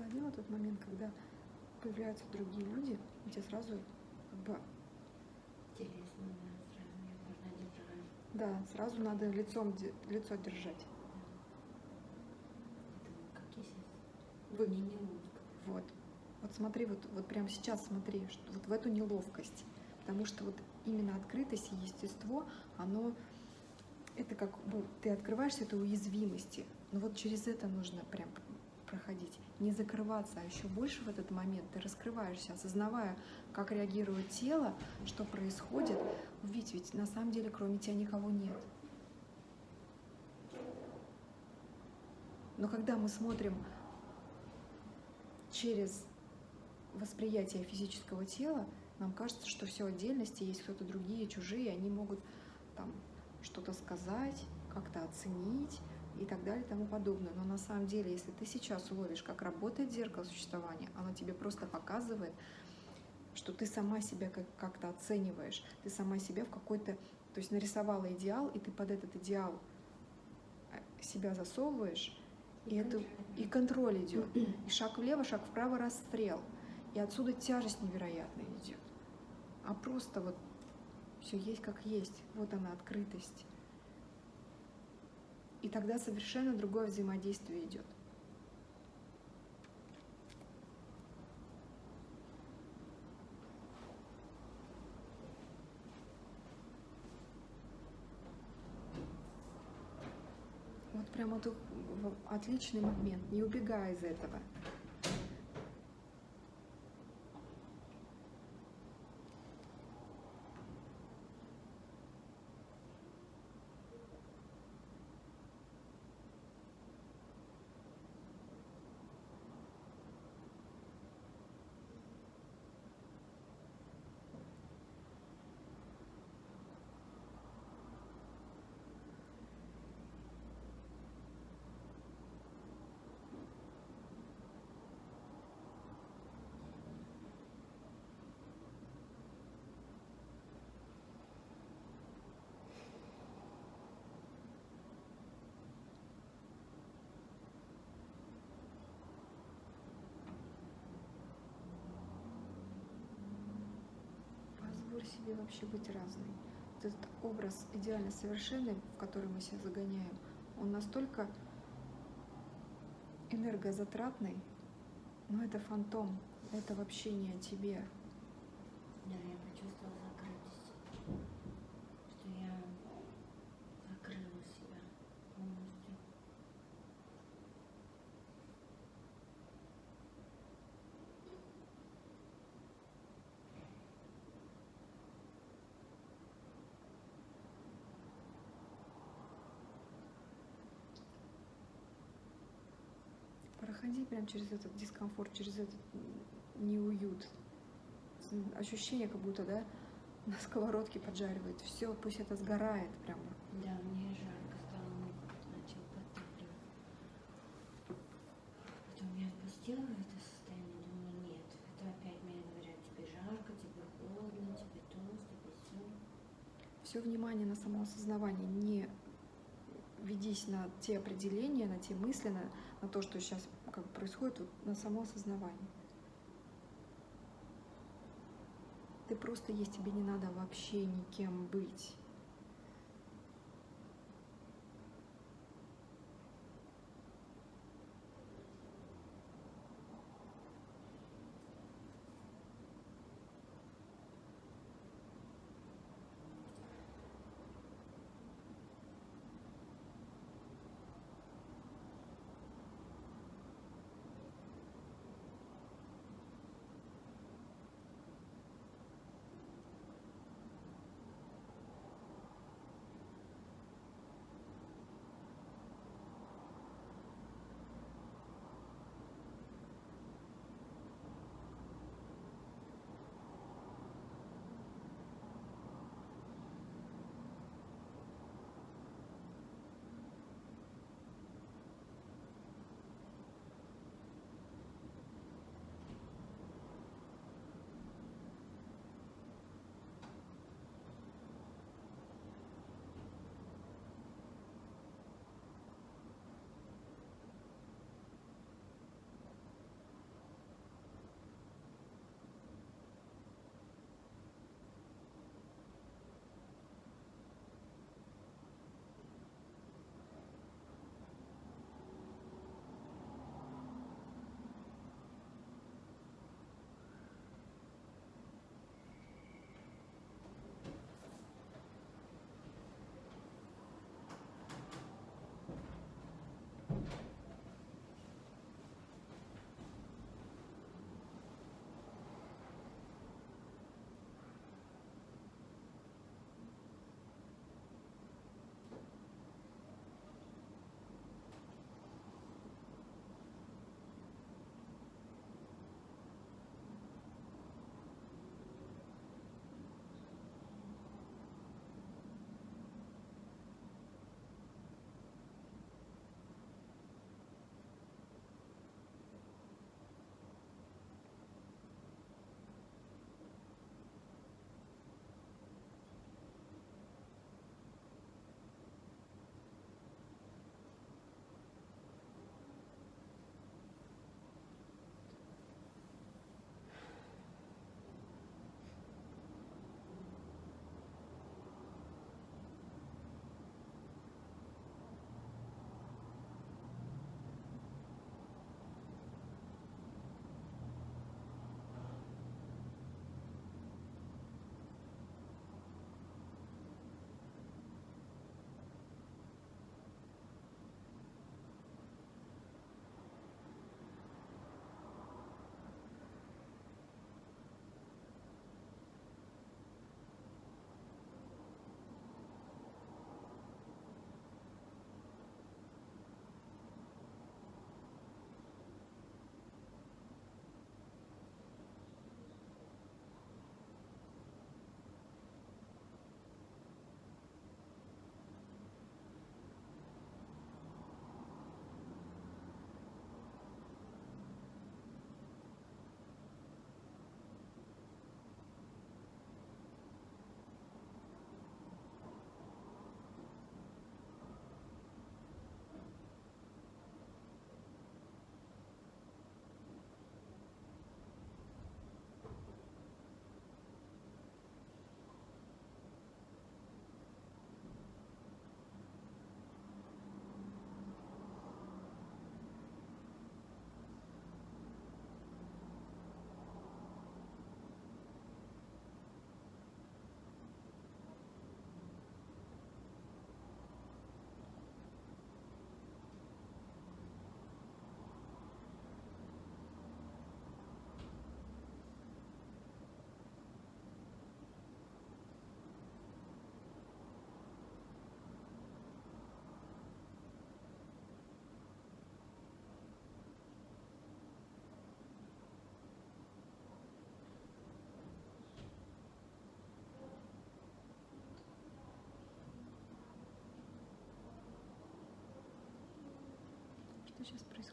Ловила тот момент, когда появляются другие люди, у тебя сразу как бы Интересно, да, сразу. Да, надо лицом, лицо держать. Вы-. Вот. Вот смотри, вот, вот прямо сейчас смотри, что вот в эту неловкость. Потому что вот именно открытость и естество, оно, это как бы ты открываешься этой уязвимости. Но вот через это нужно прям проходить. Не закрываться, а еще больше в этот момент ты раскрываешься, осознавая, как реагирует тело, что происходит. Ведь, ведь на самом деле кроме тебя никого нет. Но когда мы смотрим через восприятие физического тела, нам кажется, что все отдельности, есть кто-то другие, чужие, они могут там что-то сказать, как-то оценить и так далее и тому подобное. Но на самом деле, если ты сейчас уловишь, как работает зеркало существования, оно тебе просто показывает, что ты сама себя как- как-то оцениваешь, ты сама себя в какой-то, то есть нарисовала идеал, и ты под этот идеал э, себя засовываешь, и, это, и контроль идет. *clears throat* И шаг влево, шаг вправо, расстрел. И отсюда тяжесть невероятная идет. А просто вот все есть как есть. Вот она, открытость. И тогда совершенно другое взаимодействие идет. Вот прям это в- отличный момент, не убегай из этого. Себе вообще быть разной. Вот этот образ идеально совершенный, в который мы себя загоняем, он настолько энергозатратный, но это фантом, это вообще не о тебе. Да, я почувствовала закрытость. Что я закрыла себя полностью. Прям через этот дискомфорт, через этот неуют. Ощущение, как будто, да, *laughs* на сковородке поджаривает. Все, пусть это сгорает прямо. Да, мне жарко стало, начал подтапливать. Потом я отпустила это состояние, думаю, нет, это опять мне говорят, тебе жарко, тебе холодно, тебе то, тебе все. Все внимание на самоосознавание, не ведись на те определения, на те мысли, на, на то, что сейчас как происходит, вот на самоосознавание. Ты просто есть, тебе не надо вообще никем быть.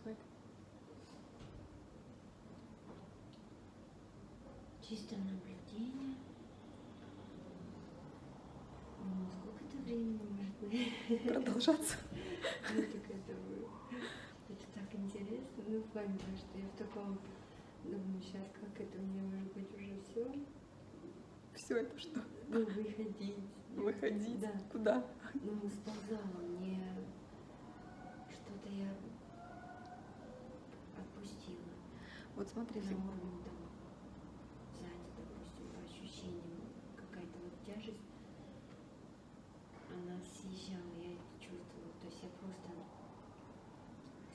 Происходит? Чисто наблюдение. Ну, сколько это времени может? Продолжаться. *laughs* Ну, так это, это так интересно. Ну, в плане что я в таком думаю, сейчас как это мне может быть уже все. Все это что? Ну, выходить. Выходить? Да. Куда? Ну, сползала мне что-то я отпустила. Вот смотри, на уровне там сзади, допустим, по ощущениям какая-то вот тяжесть, она съезжала, я это чувствовала. То есть я просто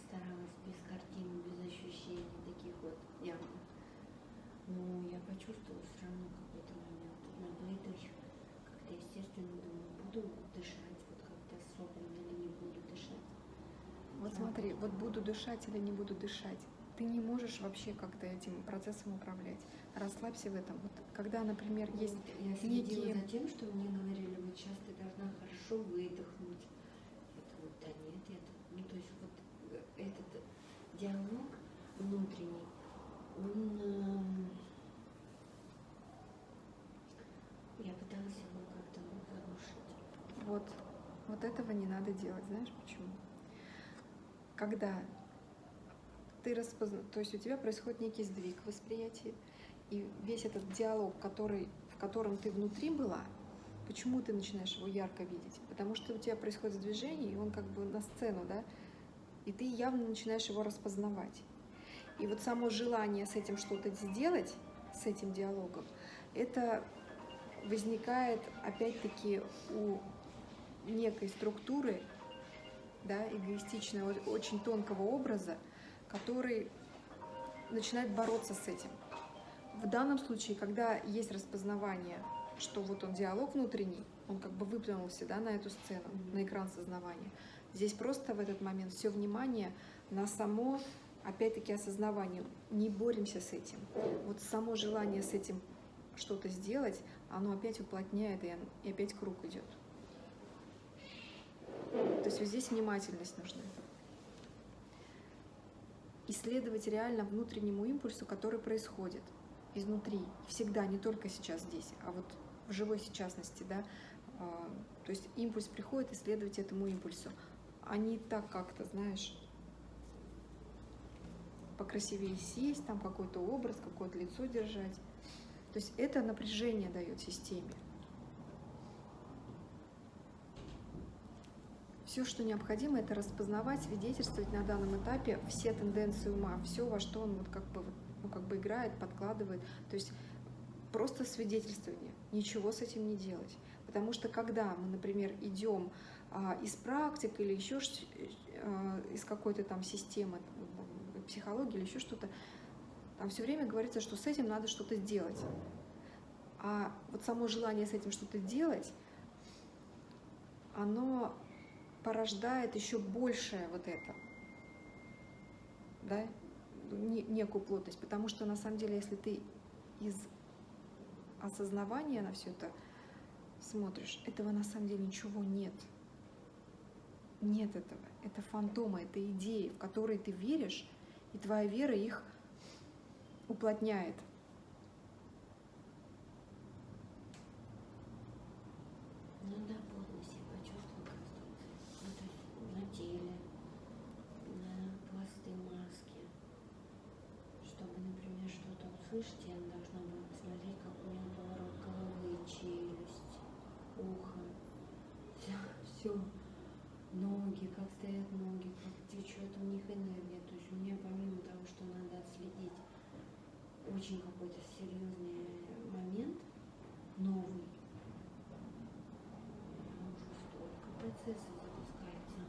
старалась без картин, без ощущений таких вот явно. Но я почувствовала все равно какой-то момент на выдохе, как-то естественно думаю, буду дышать вот как-то особенно или не буду дышать. вот смотри, вот буду дышать или не буду дышать. Ты не можешь вообще как-то этим процессом управлять. Расслабься в этом. Вот когда, например, есть Вот я следила некие- за тем, что мне говорили, вот сейчас ты должна хорошо выдохнуть. Это вот, да нет, это, ну то есть вот э, этот диалог внутренний, он, эм, я пыталась его как-то заглушить. Вот, вот этого не надо делать. Знаешь почему? Когда ты распозна... То есть у тебя происходит некий сдвиг в восприятии, и весь этот диалог, который, в котором ты внутри была, почему ты начинаешь его ярко видеть? Потому что у тебя происходит движение, и он как бы на сцену, да? И ты явно начинаешь его распознавать. И вот само желание с этим что-то сделать, с этим диалогом, это возникает опять-таки у некой структуры, да, эгоистичного, очень тонкого образа, который начинает бороться с этим. В данном случае, когда есть распознавание, что вот он диалог внутренний, он как бы выплюнулся да, на эту сцену, на экран сознавания. Здесь просто в этот момент все внимание на само, опять-таки, осознавание. Не боремся с этим. Вот само желание с этим что-то сделать, оно опять уплотняет, и опять круг идет. То есть вот здесь внимательность нужна. Исследовать реально внутреннему импульсу, который происходит изнутри, всегда, не только сейчас здесь, а вот в живой сейчасности, да. А, То есть импульс приходит, исследовать этому импульсу, а не так как-то, знаешь, покрасивее сесть, там какой-то образ, какое-то лицо держать. То есть это напряжение дает системе. Все, что необходимо, это распознавать, свидетельствовать на данном этапе все тенденции ума, все, во что он вот как бы, ну, как бы играет, подкладывает. То есть просто свидетельствование, ничего с этим не делать. Потому что когда мы, например, идем а, из практик или еще а, из какой-то там системы психологии или еще что-то, там все время говорится, что с этим надо что-то сделать. А вот само желание с этим что-то делать, оно порождает еще большее вот это, да, не- некую плотность, потому что на самом деле, если ты из осознавания на все это смотришь, этого на самом деле ничего нет. Нет этого. Это фантомы, это идеи, в которые ты веришь, и твоя вера их уплотняет. Ну да, плотность я почувствовала просто вот это на теле, на пласты маски. Чтобы, например, я должна была посмотреть, как у меня поворот головы, челюсть, ухо, все, все, ноги, как стоят ноги, как течет у них энергия. То есть у меня помимо того, что надо отследить очень какой-то серьезный момент, новый, уже столько процессов запускается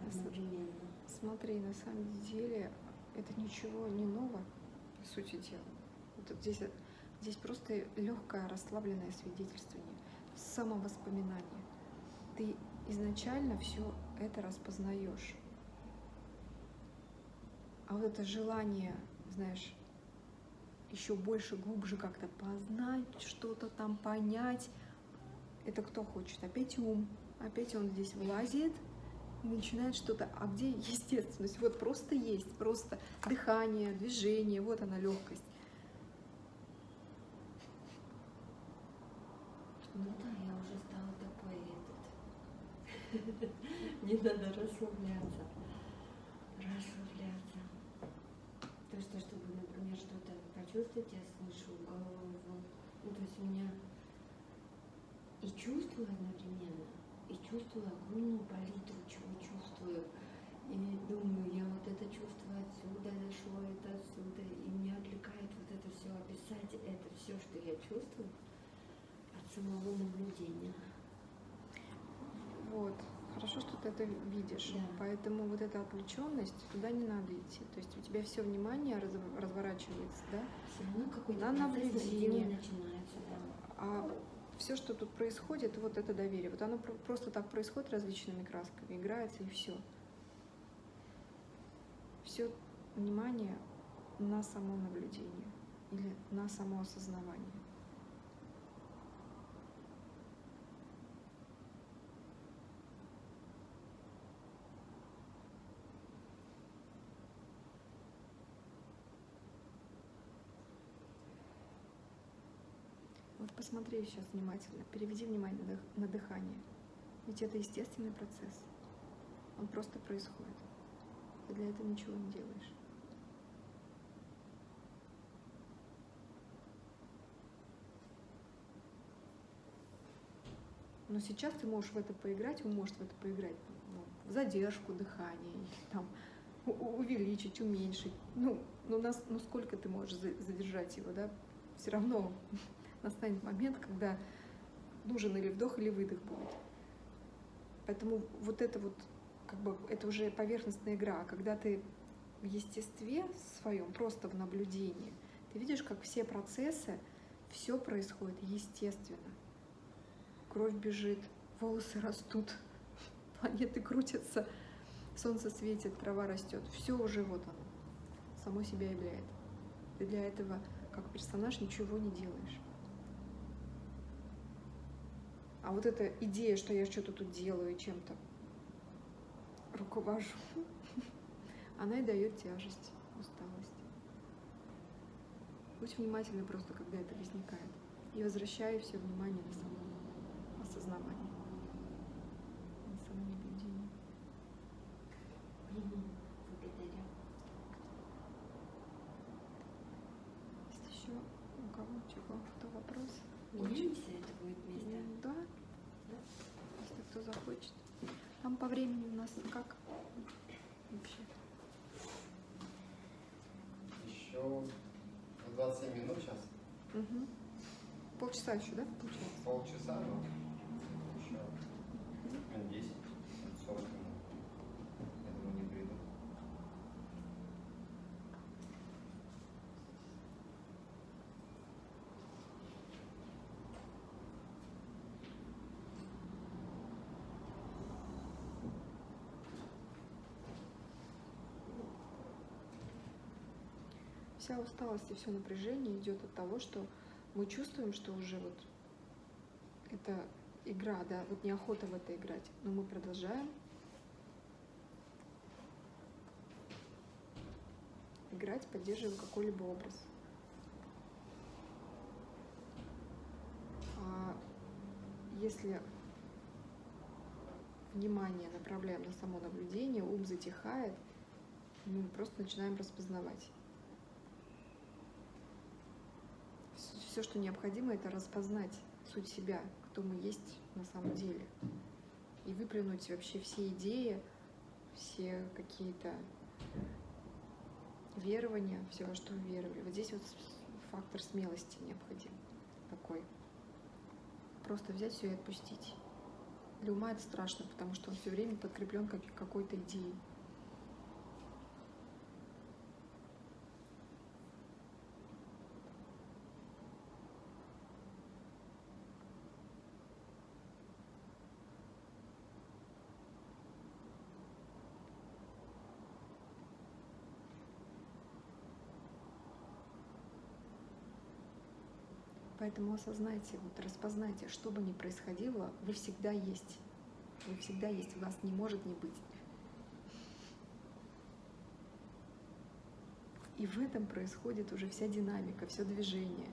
одновременно. Смотри, на самом деле это ничего не ново, по сути дела. Вот здесь, здесь просто легкое расслабленное свидетельствование, самовоспоминание. Ты изначально все это распознаешь. А вот это желание, знаешь, еще больше, глубже как-то познать, что-то там понять, это кто хочет? Опять ум. Опять он здесь влазит начинает что-то, а где естественность? Вот просто есть, просто дыхание, движение, вот она легкость. Ну да, я уже стала такой этот. *laughs* Не надо расслабляться. Расслабляться. То есть, то, чтобы, например, что-то почувствовать, я слышу головой звон. Ну, то есть у меня и чувствую одновременно, и чувствую огромную палитру, чувствую. И думаю, я вот это чувство отсюда дошло, это отсюда. И меня отвлекает вот это все, описать это все, что я чувствую от самого наблюдения. Вот. Хорошо, что ты это видишь. Да. Поэтому вот эта отвлеченность, туда не надо идти. То есть у тебя все внимание раз- разворачивается, да? Все равно какой-то На наблюдение. начинается, да. А все, что тут происходит, вот это доверие. Вот оно про- просто так происходит различными красками, играется и все. Все внимание на само наблюдение или на само осознавание. Вот посмотри сейчас внимательно, переведи внимание на дых- на дыхание. Ведь это естественный процесс. Он просто происходит. Ты для этого ничего не делаешь. Но сейчас ты можешь в это поиграть, вы можете в это поиграть, ну, в задержку дыхания, или там увеличить, уменьшить. Ну, ну, нас, ну сколько ты можешь за- задержать его, да? Все равно настанет момент, когда нужен или вдох, или выдох будет. Поэтому вот это вот, как бы, это уже поверхностная игра. А когда ты в естестве своем, просто в наблюдении, ты видишь, как все процессы, все происходит естественно. Кровь бежит, волосы растут, *laughs* планеты крутятся, солнце светит, трава растет. Все уже вот оно, само себя являет. Ты для этого, как персонаж, ничего не делаешь. А вот эта идея, что я что-то тут делаю чем-то руковожу, *laughs* она и дает тяжесть, усталость. Будь внимательна просто, когда это возникает. И возвращай все внимание на само осознавание, на. Благодарю. Есть еще у кого чего, кто вопрос? Меняемся, это будет место. Да? Кто захочет. Там по времени у нас как вообще? Еще 27 минут сейчас, Мгм. Полчаса еще, да, получается? полчаса, ну, еще минут 10, 40 минут. Я думаю, не приду. Вся усталость и все напряжение идет от того, что мы чувствуем, что уже вот это игра, да, вот неохота в это играть, но мы продолжаем играть, поддерживаем какой-либо образ. А если внимание направляем на само наблюдение, ум затихает, мы просто начинаем распознавать. Все, что необходимо, это распознать суть себя, кто мы есть на самом деле. И выплюнуть вообще все идеи, все какие-то верования, все, во что веровали. Вот здесь вот фактор смелости необходим такой. Просто взять все и отпустить. Для ума это страшно, потому что он все время подкреплен как, какой-то идеей. Поэтому осознайте, вот распознайте, что бы ни происходило, вы всегда есть. Вы всегда есть, вас не может не быть. И в этом происходит уже вся динамика, все движение.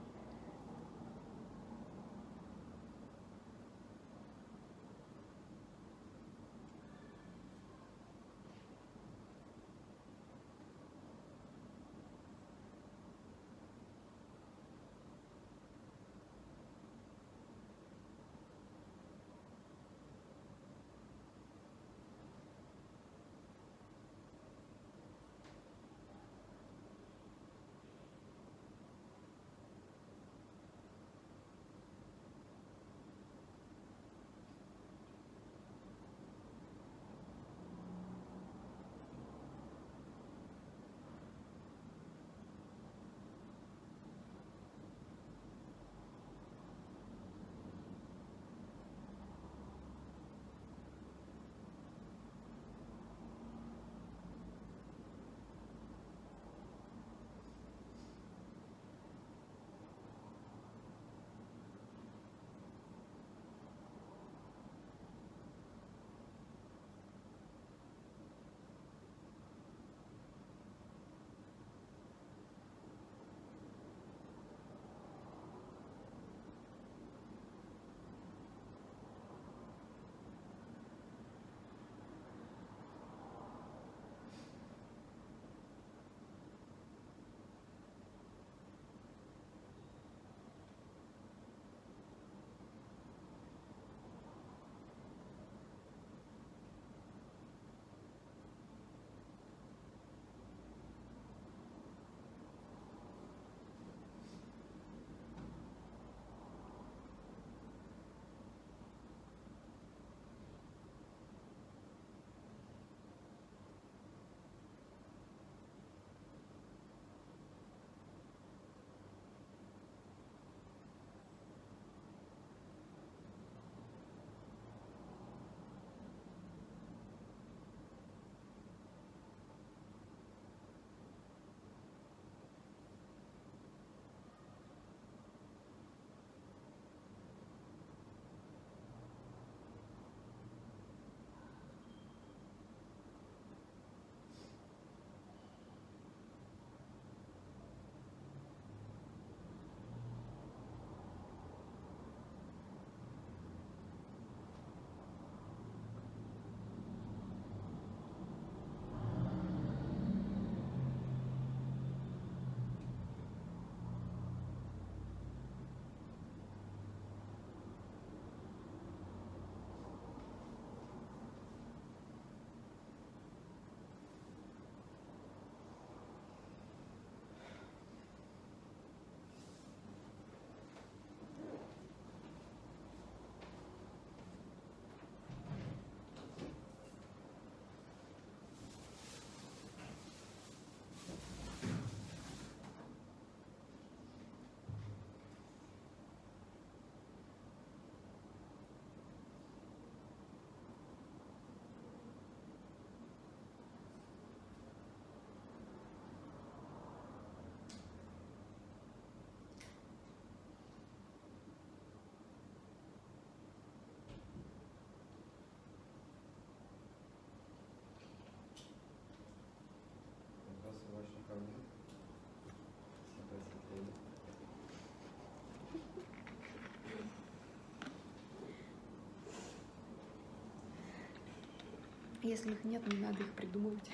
Если их нет, не надо их придумывать.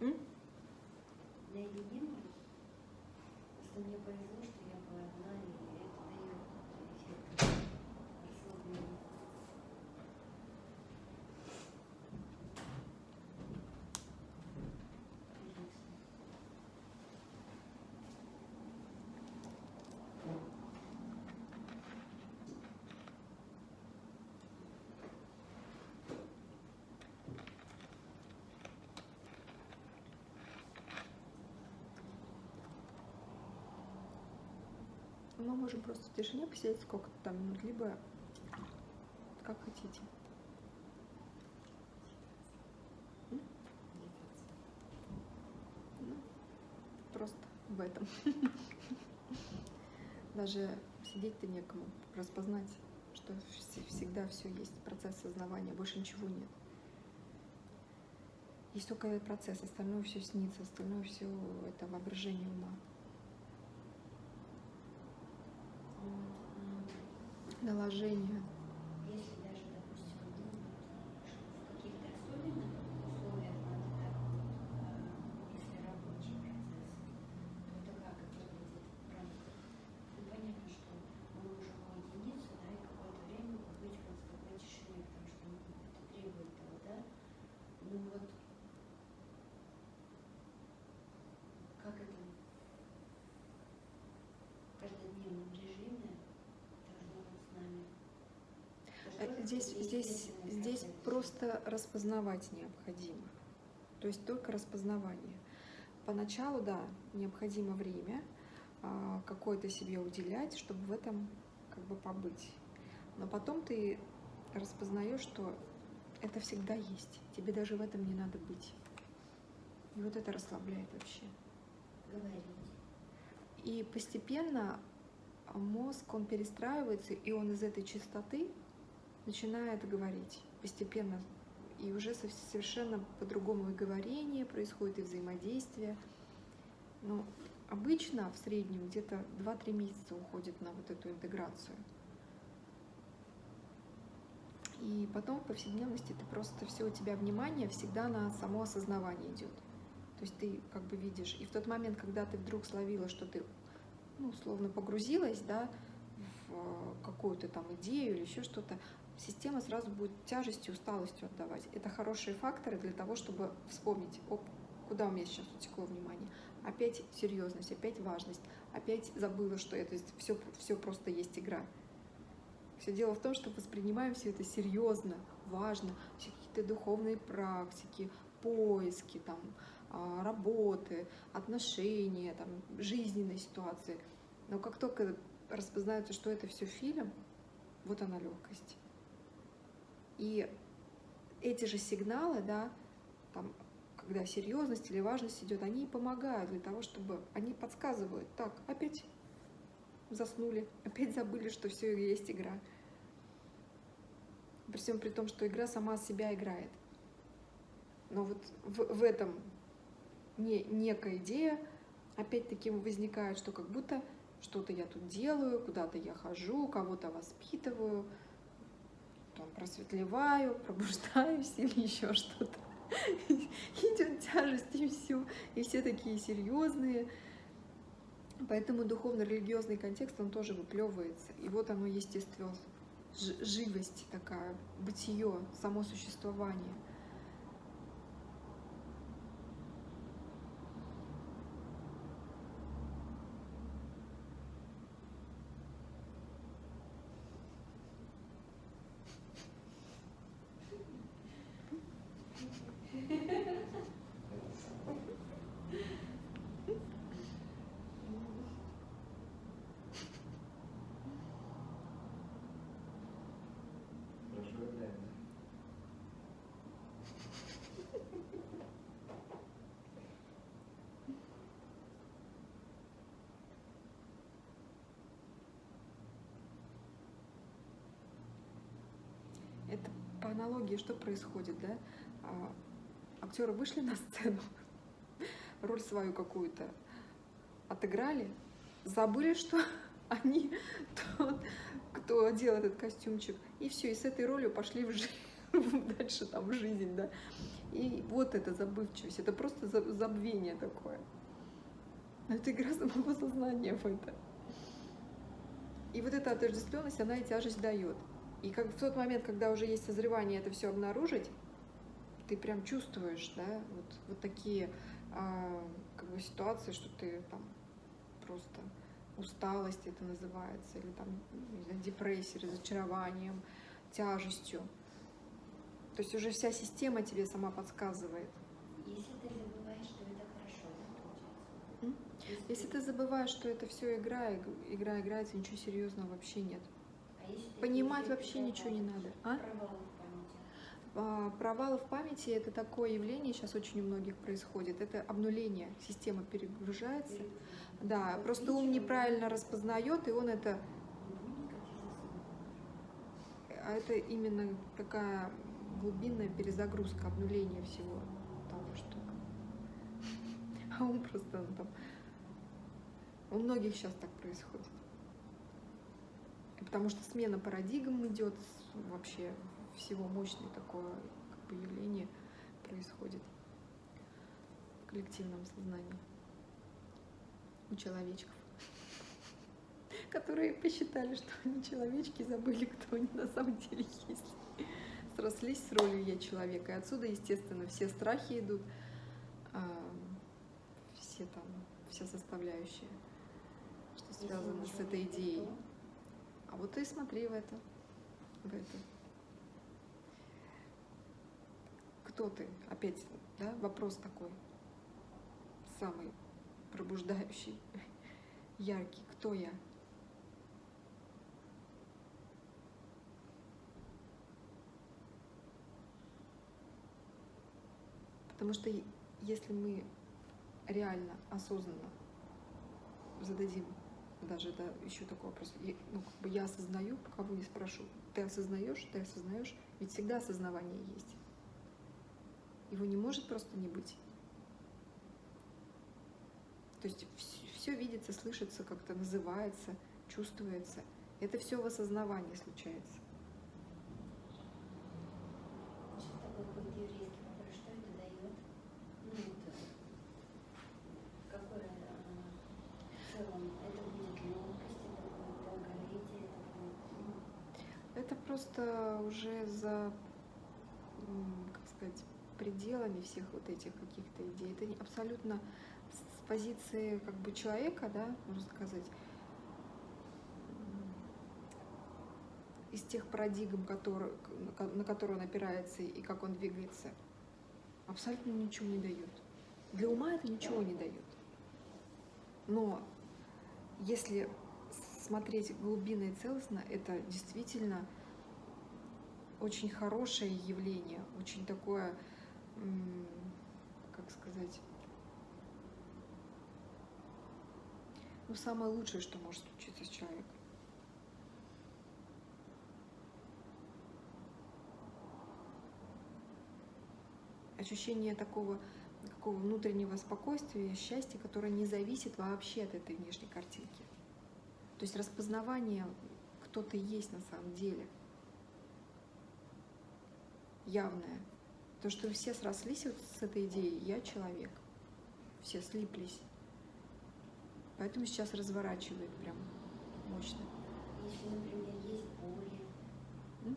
М? Для единого, что мне повезло, что я была одна, и это дает эффект расслабления. Конечно. Мы можем просто в тишине посидеть сколько-то там минут, либо как хотите. Ну, просто в этом. *laughs* Даже сидеть-то некому, распознать, что вс- всегда все есть, процесс сознавания, больше ничего нет. Есть только процесс, остальное все снится, остальное все это воображение ума. Вот, м, Наложение. Если даже, допустим, ну, в каких-то особенных условиях надо так вот, э, если рабочий процесс, то это как это выглядит в рамках? Ну, понятно, что мы можем уединиться, да, и какое-то время побыть вот в такой тишине, потому что ну, это требует того, да? Ну вот как это в каждодневном режиме должно быть с нами? Это Э, же тоже Здесь, здесь, просто распознавать необходимо. То есть только распознавание. Поначалу, да, необходимо время а, какое-то себе уделять, чтобы в этом как бы побыть. Но потом ты распознаешь, что это всегда есть. Тебе даже в этом не надо быть. И вот это расслабляет вообще. Говорить. И постепенно мозг, он перестраивается, и он из этой чистоты начинает говорить постепенно. И уже со- совершенно по-другому и говорение происходит, и взаимодействие. Но обычно в среднем где-то 2-3 месяца уходит на вот эту интеграцию. И потом в повседневности ты просто все у тебя внимание всегда на само осознавание идет. То есть ты как бы видишь. И в тот момент, когда ты вдруг словила, что ты ну, условно погрузилась, да, в э, какую-то там идею или еще что-то, система сразу будет тяжестью, усталостью отдавать. Это хорошие факторы для того, чтобы вспомнить, оп, куда у меня сейчас утекло внимание. Опять серьезность, опять важность, опять забыла, что это все, все просто есть игра. Все дело в том, что воспринимаем все это серьезно, важно, все какие-то духовные практики, поиски, там, а, работы, отношения, там, жизненные ситуации. Но как только распознается, что это все фильм, вот она легкость. И эти же сигналы, да, там, когда серьезность или важность идет, они помогают для того, чтобы они подсказывают, так, опять заснули, опять забыли, что все есть игра. При всем при том, что игра сама себя играет. Но вот в, в этом не, некая идея опять-таки возникает, что как будто что-то я тут делаю, куда-то я хожу, кого-то воспитываю, там, просветлеваю, пробуждаюсь *laughs* или еще что-то. *laughs* Идет тяжесть и все. И все такие серьезные. Поэтому духовно-религиозный контекст, он тоже выплевывается. И вот оно естественно, живость такая, бытие, само существование. Хорошо играет. Это по аналогии что происходит, да? А, актеры вышли на сцену, *laughs* роль свою какую-то отыграли, забыли, что *laughs* они тот, кто одел этот костюмчик, и все, и с этой ролью пошли в жизнь, *laughs* дальше там в жизнь, да. И вот эта забывчивость, это просто за- забвение такое. Это игра самого сознания в это. И вот эта отождествленность, она и тяжесть дает. И как в тот момент, когда уже есть созревание это все обнаружить, ты прям чувствуешь, да, вот, вот такие а, как бы ситуации, что ты там просто усталость это называется, или там знаю, депрессией, разочарованием, тяжестью. То есть уже вся система тебе сама подсказывает. Если ты забываешь, что это хорошо, да, получается? Если ты забываешь, что это все игра, иг- игра играется, ничего серьезного вообще нет. А Понимать вообще ничего не надо. А? Провалы в памяти. А, Провалы в памяти это такое явление, сейчас очень у многих происходит. Это обнуление, система перегружается. Да, просто ум неправильно распознает, и он это, заснула. а это именно такая глубинная перезагрузка, обнуление всего. Там *laughs* просто он там... У многих сейчас так происходит. Потому что смена парадигм идет, вообще всего мощное такое как бы, явление происходит в коллективном сознании у человечков, *laughs* которые посчитали, что они человечки, забыли, кто они на самом деле есть. Срослись с ролью я человека. И отсюда, естественно, все страхи идут, а, все там, вся составляющая, что связано с этой идеей. А вот ты смотри в это, в это. Кто ты? Опять, да, вопрос такой, самый пробуждающий, яркий. Кто я? Потому что если мы реально, осознанно зададим даже да, еще такой вопрос, ну, как бы я осознаю, кого не спрошу, ты осознаешь, ты осознаешь, ведь всегда осознавание есть. Его не может просто не быть. То есть все видится, слышится, как-то называется, чувствуется. Это все в осознавании случается. Сейчас такой будет еврейский вопрос, что это дает? Ну, вот, какое а, в целом, это будет легкость, это будет долголетие, это будет... ну, Просто уже за, как сказать, пределами всех вот этих каких-то идей. Это абсолютно с позиции как бы человека, да, можно сказать, из тех парадигм, которые, на которые он опирается и как он двигается, абсолютно ничего не дает. Для ума это ничего не дает. Но если смотреть глубинно и целостно, это действительно очень хорошее явление, очень такое, как сказать, ну, самое лучшее, что может случиться с человеком. Ощущение такого, такого внутреннего спокойствия, счастья, которое не зависит вообще от этой внешней картинки. То есть распознавание, кто ты есть на самом деле, явное. То, что все срослись вот с этой идеей «я человек», все слиплись. Поэтому сейчас разворачивает прям мощно. Если, например, есть боли, М?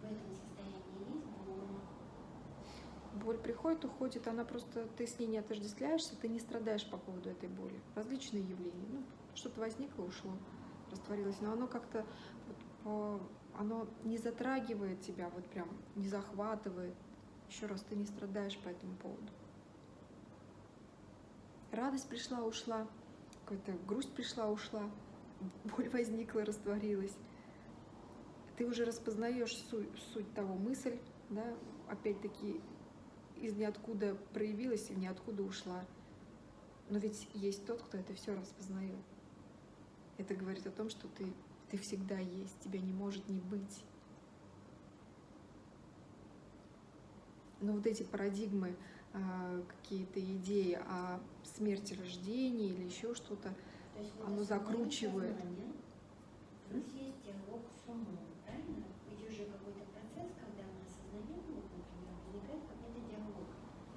в этом состоянии есть боль, Боль приходит, уходит, она просто, ты с ней не отождествляешься, ты не страдаешь по поводу этой боли. Различные явления. Ну, что-то возникло, ушло, растворилось. Но оно как-то, вот по- оно не затрагивает тебя, вот прям не захватывает. Еще раз, ты не страдаешь по этому поводу. Радость пришла, ушла, какая-то грусть пришла, ушла, боль возникла, растворилась. Ты уже распознаешь суть, суть того мысль, да, опять-таки из ниоткуда проявилась и в ниоткуда ушла. Но ведь есть тот, кто это все распознает. Это говорит о том, что ты, ты всегда есть, тебя не может не быть. Но вот эти парадигмы, а, какие-то идеи о смерти рождении или еще что-то, Оно закручивает. сознание, У нас есть диалог с умом, правильно? Ведь уже какой-то процесс, когда мы осознаем, вот, например, возникает какой-то диалог.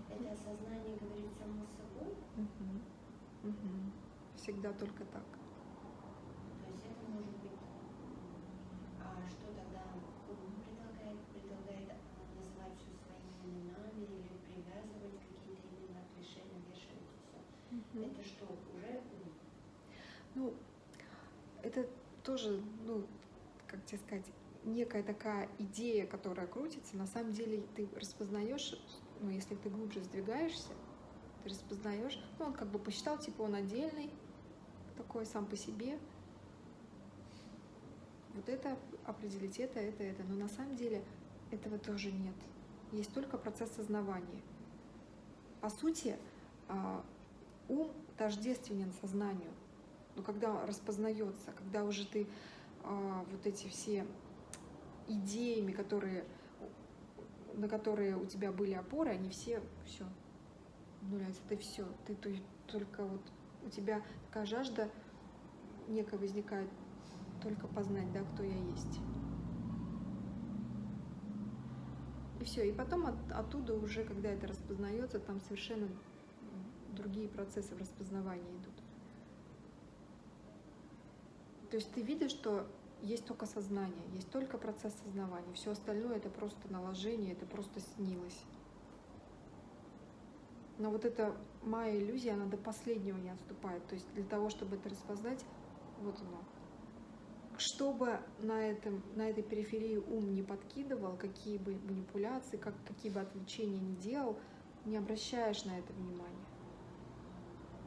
Это осознание говорит само с собой, Мгм. Мгм. всегда только так. то есть это может быть... А что тогда ум предлагает? Предлагает а, называть все своими именами или привязывать какие-то имена, клише, навешивать и все. Мгм. Это что, уже ум? Ну, это тоже, ну, как тебе сказать, некая такая идея, которая крутится. На самом деле ты распознаешь, ну, если ты глубже сдвигаешься, ты распознаешь, ну, он как бы посчитал, типа, он отдельный, такой сам по себе. Вот это определить, это, это, это. Но на самом деле этого тоже нет. Есть только процесс сознавания. По сути, а, ум тождественен сознанию. Но когда распознается, когда уже ты а, вот эти все идеями, которые, на которые у тебя были опоры, они все, все, обнуляется, ты все, ты то- только вот у тебя такая жажда некая возникает, только познать, да, кто я есть. И все, и потом от- оттуда уже, когда это распознается, там совершенно другие процессы в распознавании идут. То есть ты видишь, что есть только сознание, есть только процесс сознавания. Все остальное это просто наложение, это просто снилось. Но вот эта моя иллюзия, она до последнего не отступает. То есть для того, чтобы это распознать, вот оно. Чтобы на, этом, на этой периферии ум не подкидывал, какие бы манипуляции, как, какие бы отвлечения не делал, не обращаешь на это внимания.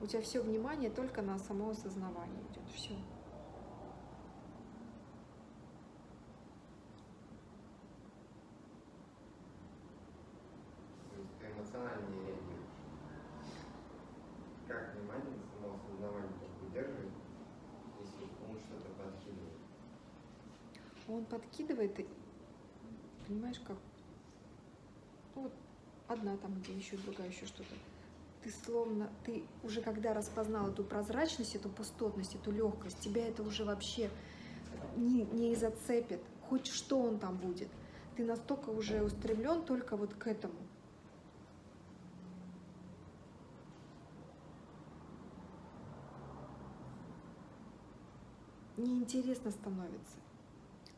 У тебя все внимание только на само осознавание идет. Все. То есть ты эмоционально не реагируешь. Как внимание на само осознавание так удерживать, если ум что-то подкидывает? Он подкидывает, понимаешь, как ну, вот одна там где еще, другая еще что-то. Ты словно, ты уже когда распознал эту прозрачность, эту пустотность, эту легкость, тебя это уже вообще не, не зацепит. Хоть что он там будет. Ты настолько уже устремлен только вот к этому. Неинтересно становится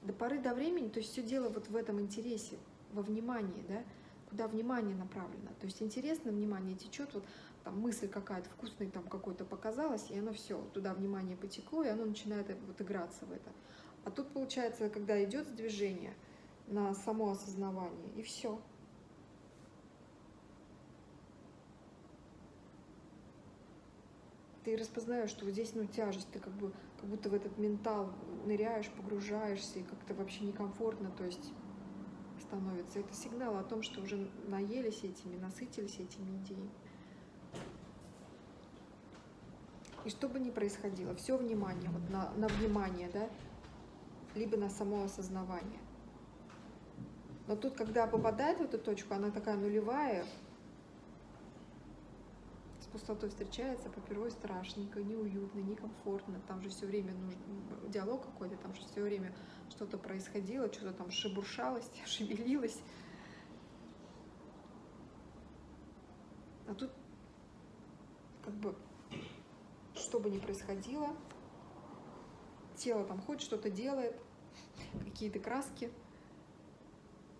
до поры до времени, то есть все дело вот в этом интересе, во внимании, да, куда внимание направлено. То есть интересно, внимание течет, вот там мысль какая-то вкусная там какой-то показалась, и оно все, туда внимание потекло, и оно начинает вот играться в это. А тут получается, когда идет движение на само осознавание, и все. Ты распознаешь, что вот здесь ну, тяжесть, ты как бы как будто в этот ментал ныряешь, погружаешься, и как-то вообще некомфортно, то есть становится. Это сигнал о том, что уже наелись этими, насытились этими идеями. И что бы ни происходило, все внимание, вот на, на внимание, да, либо на само осознавание. Но тут, когда попадает в эту точку, она такая нулевая, пустотой встречается, попервой страшненько, неуютно, некомфортно. Там же все время нужен диалог какой-то, там же все время что-то происходило, что-то там шебуршалось, *laughs* шевелилось. А тут как бы что бы ни происходило, тело там хоть что-то делает, какие-то краски,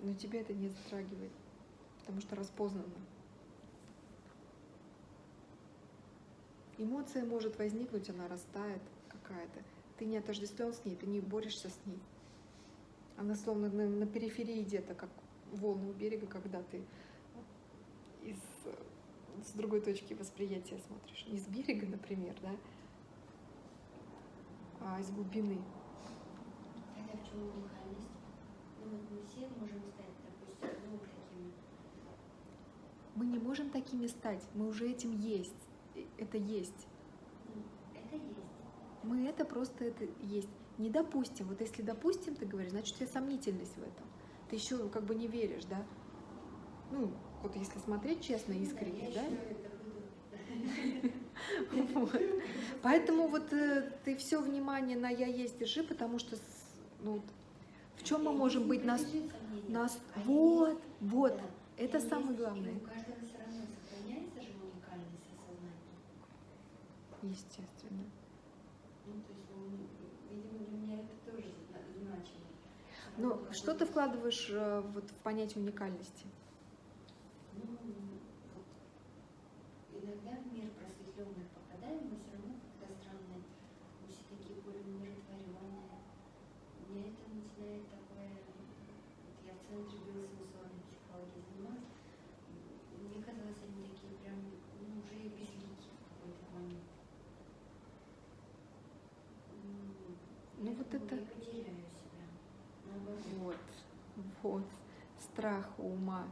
но тебя это не затрагивает, потому что распознано. Эмоция может возникнуть, она растает какая-то. Ты не отождествлен с ней, ты не борешься с ней. Она словно на, на периферии где-то, как волны у берега, когда ты из, с другой точки восприятия смотришь. Не с берега, например, да, а из глубины. Тогда в чем уникальность? Ну вот мы все можем стать, допустим, ну, такими. Мы не можем такими стать, мы уже этим есть. Это есть. Это есть. Мы это просто это есть. Не допустим. Вот если допустим, ты говоришь, значит, у тебя сомнительность в этом. Ты еще как бы не веришь, да? Ну, вот если смотреть честно, искренне, да? Вот. Поэтому вот э, ты все внимание на я есть держи, потому что ну, в чем мы можем быть нас, нас вот, вот, это самое главное, У каждого все равно сохраняется же уникальность осознания. Естественно. Ну, то есть, ну, видимо, для меня это тоже зна- значимо. Но Равно Ну, что ты вкладываешь э, вот в понятие уникальности? Ну, вот, иногда в мир просветленных попадаем, мы все равно как-то странные, мы все такие более умиротворенные. Мне это начинает такое, вот я в центре биосенсорной психологии занималась, мне казалось, они такие прям, ну, уже и безликие в какой-то момент. М, Ну, я вот как будто это- и потеряю себя. Наоборот. Вот, вот, страх ума.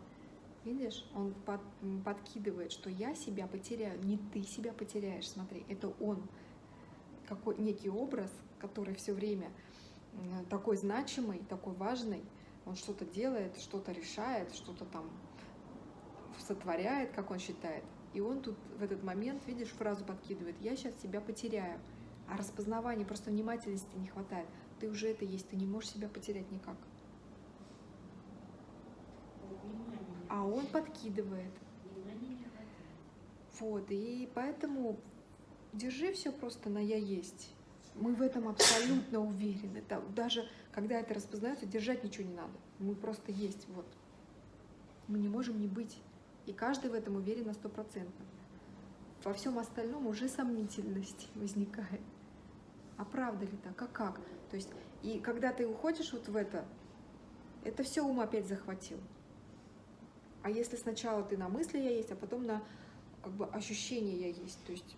Видишь, он под- подкидывает, что я себя потеряю, не ты себя потеряешь, смотри, это он, какой некий образ, который все время такой значимый, такой важный, он что-то делает, что-то решает, что-то там сотворяет, как он считает, И он тут в этот момент, видишь, фразу подкидывает, я сейчас себя потеряю. А распознавания, просто внимательности не хватает. Ты уже это есть, ты не можешь себя потерять никак. Вот внимание. не А он подкидывает. Вот, и поэтому держи все просто на я есть. Мы в этом абсолютно уверены. Да, Даже когда это распознается, держать ничего не надо. Мы просто есть. Вот. Мы не можем не быть. И каждый в этом уверен на сто процентов. Во всем остальном уже сомнительность *laughs* возникает. А правда ли так? А как? То есть, и когда ты уходишь вот в это, это все ум опять захватил. А если сначала ты на мысли я есть, а потом на как бы ощущение я есть, то есть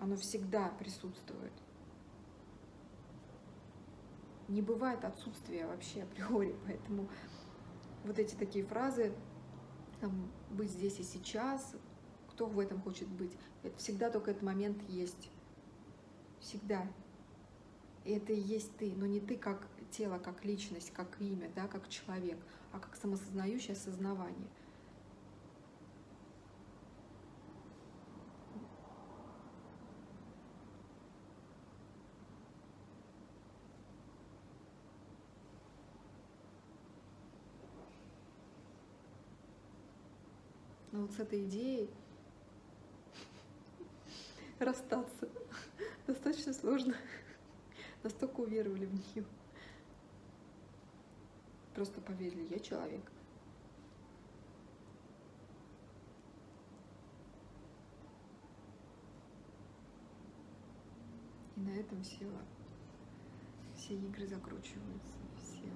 оно всегда присутствует. Не бывает отсутствия вообще *laughs* априори, поэтому вот эти такие фразы, там, быть здесь и сейчас, кто в этом хочет быть, это всегда только этот момент есть. Всегда. И это и есть ты, но не ты как тело, как личность, как имя, да, как человек, а как самосознающее сознавание. Но вот с этой идеей *laughs* расстаться *laughs* достаточно сложно. Настолько уверовали в нее. Просто поверили, я человек. И на этом все, все игры закручиваются, все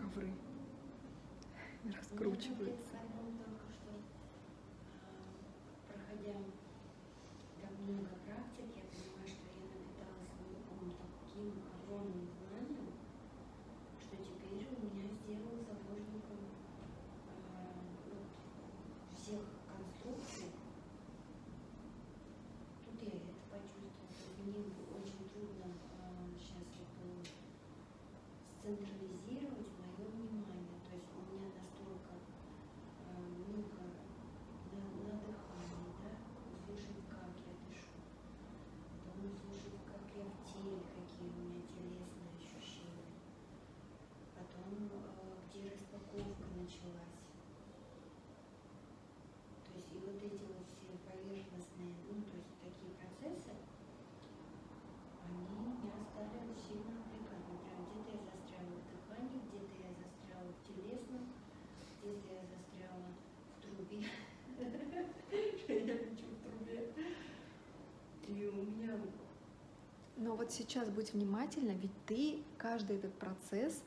ковры раскручиваются. Я подумала только что, а, проходя так много практик, я понимаю, что я напиталась ум таким огромным знанием, что теперь у меня сделал заложником а, вот всех конструкций. Тут я это почувствовала. То есть Мне очень трудно сейчас вот, э, сцентрализировать мое внимание. То есть у меня настолько э, много на, на дыхании, да, услышать, как я дышу, потом услышать, как я в теле, какие у меня телесные ощущения, потом э, где распаковка началась. То есть и вот эти вот все поверхностные, ну, то есть такие процессы, они меня стали сильно отвлекать. Например, где-то я застряла в дыхании, где-то я застряла в телесном, где-то я застряла в трубе. Я лечу в трубе. И у меня Но вот сейчас будь внимательна, ведь ты каждый этот процесс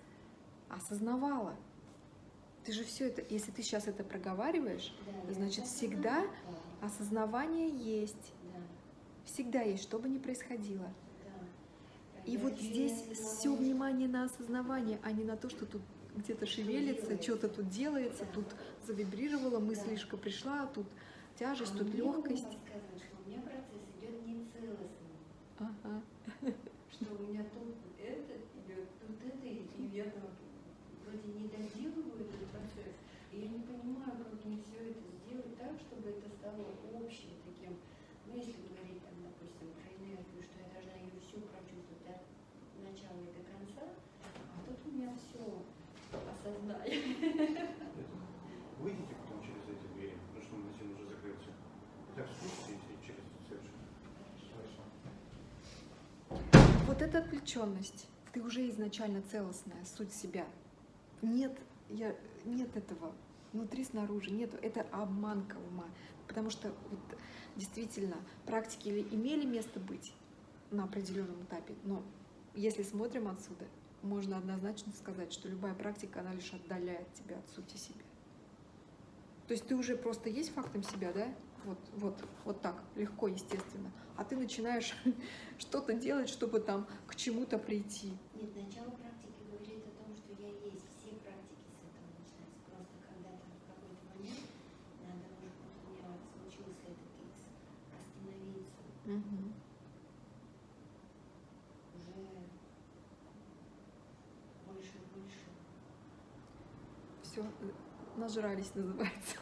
осознавала. Ты же все это, если ты сейчас это проговариваешь, да, Значит, всегда осознала. осознавание есть. Да, Всегда есть, что бы ни происходило. да. И вот здесь все внимание на осознавание, а не на то, что тут где-то шевелится, что-то тут делается, Да. тут завибрировала, Да. мыслишка пришла, тут тяжесть, А тут легкость. подсказывает, что у меня процесс идет нецелостно. Ага. что у меня тут это идет, тут это, и я там вроде не доделываю этот процесс, и я не понимаю, как мне все это сделать так, чтобы это стало общим таким, ну, если говорить там, допустим, про энергию, что я должна ее всю прочувствовать от начала и до конца, а тут у меня все осознали. Выйдите потом через эти двери, потому что магазин уже закрылся. Так, и через ресепшн. Хорошо. Вот эта отвлеченность, ты уже изначально целостная, суть себя. Нет, я, нет этого внутри, снаружи, нет, это обманка ума. Потому что вот, действительно практики имели место быть на определенном этапе, но если смотрим отсюда, можно однозначно сказать, что любая практика, она лишь отдаляет тебя от сути себя. То есть ты уже просто есть фактом себя, да? Вот, вот, вот так, легко, естественно. А ты начинаешь *laughs* что-то делать, чтобы там к чему-то прийти. Нет, начало практики говорит о том, что я есть. Все практики с этого начинаются. Просто когда-то в какой-то момент надо, может быть, у меня случился этот икс, уже больше больше. Все, нажрались, называется.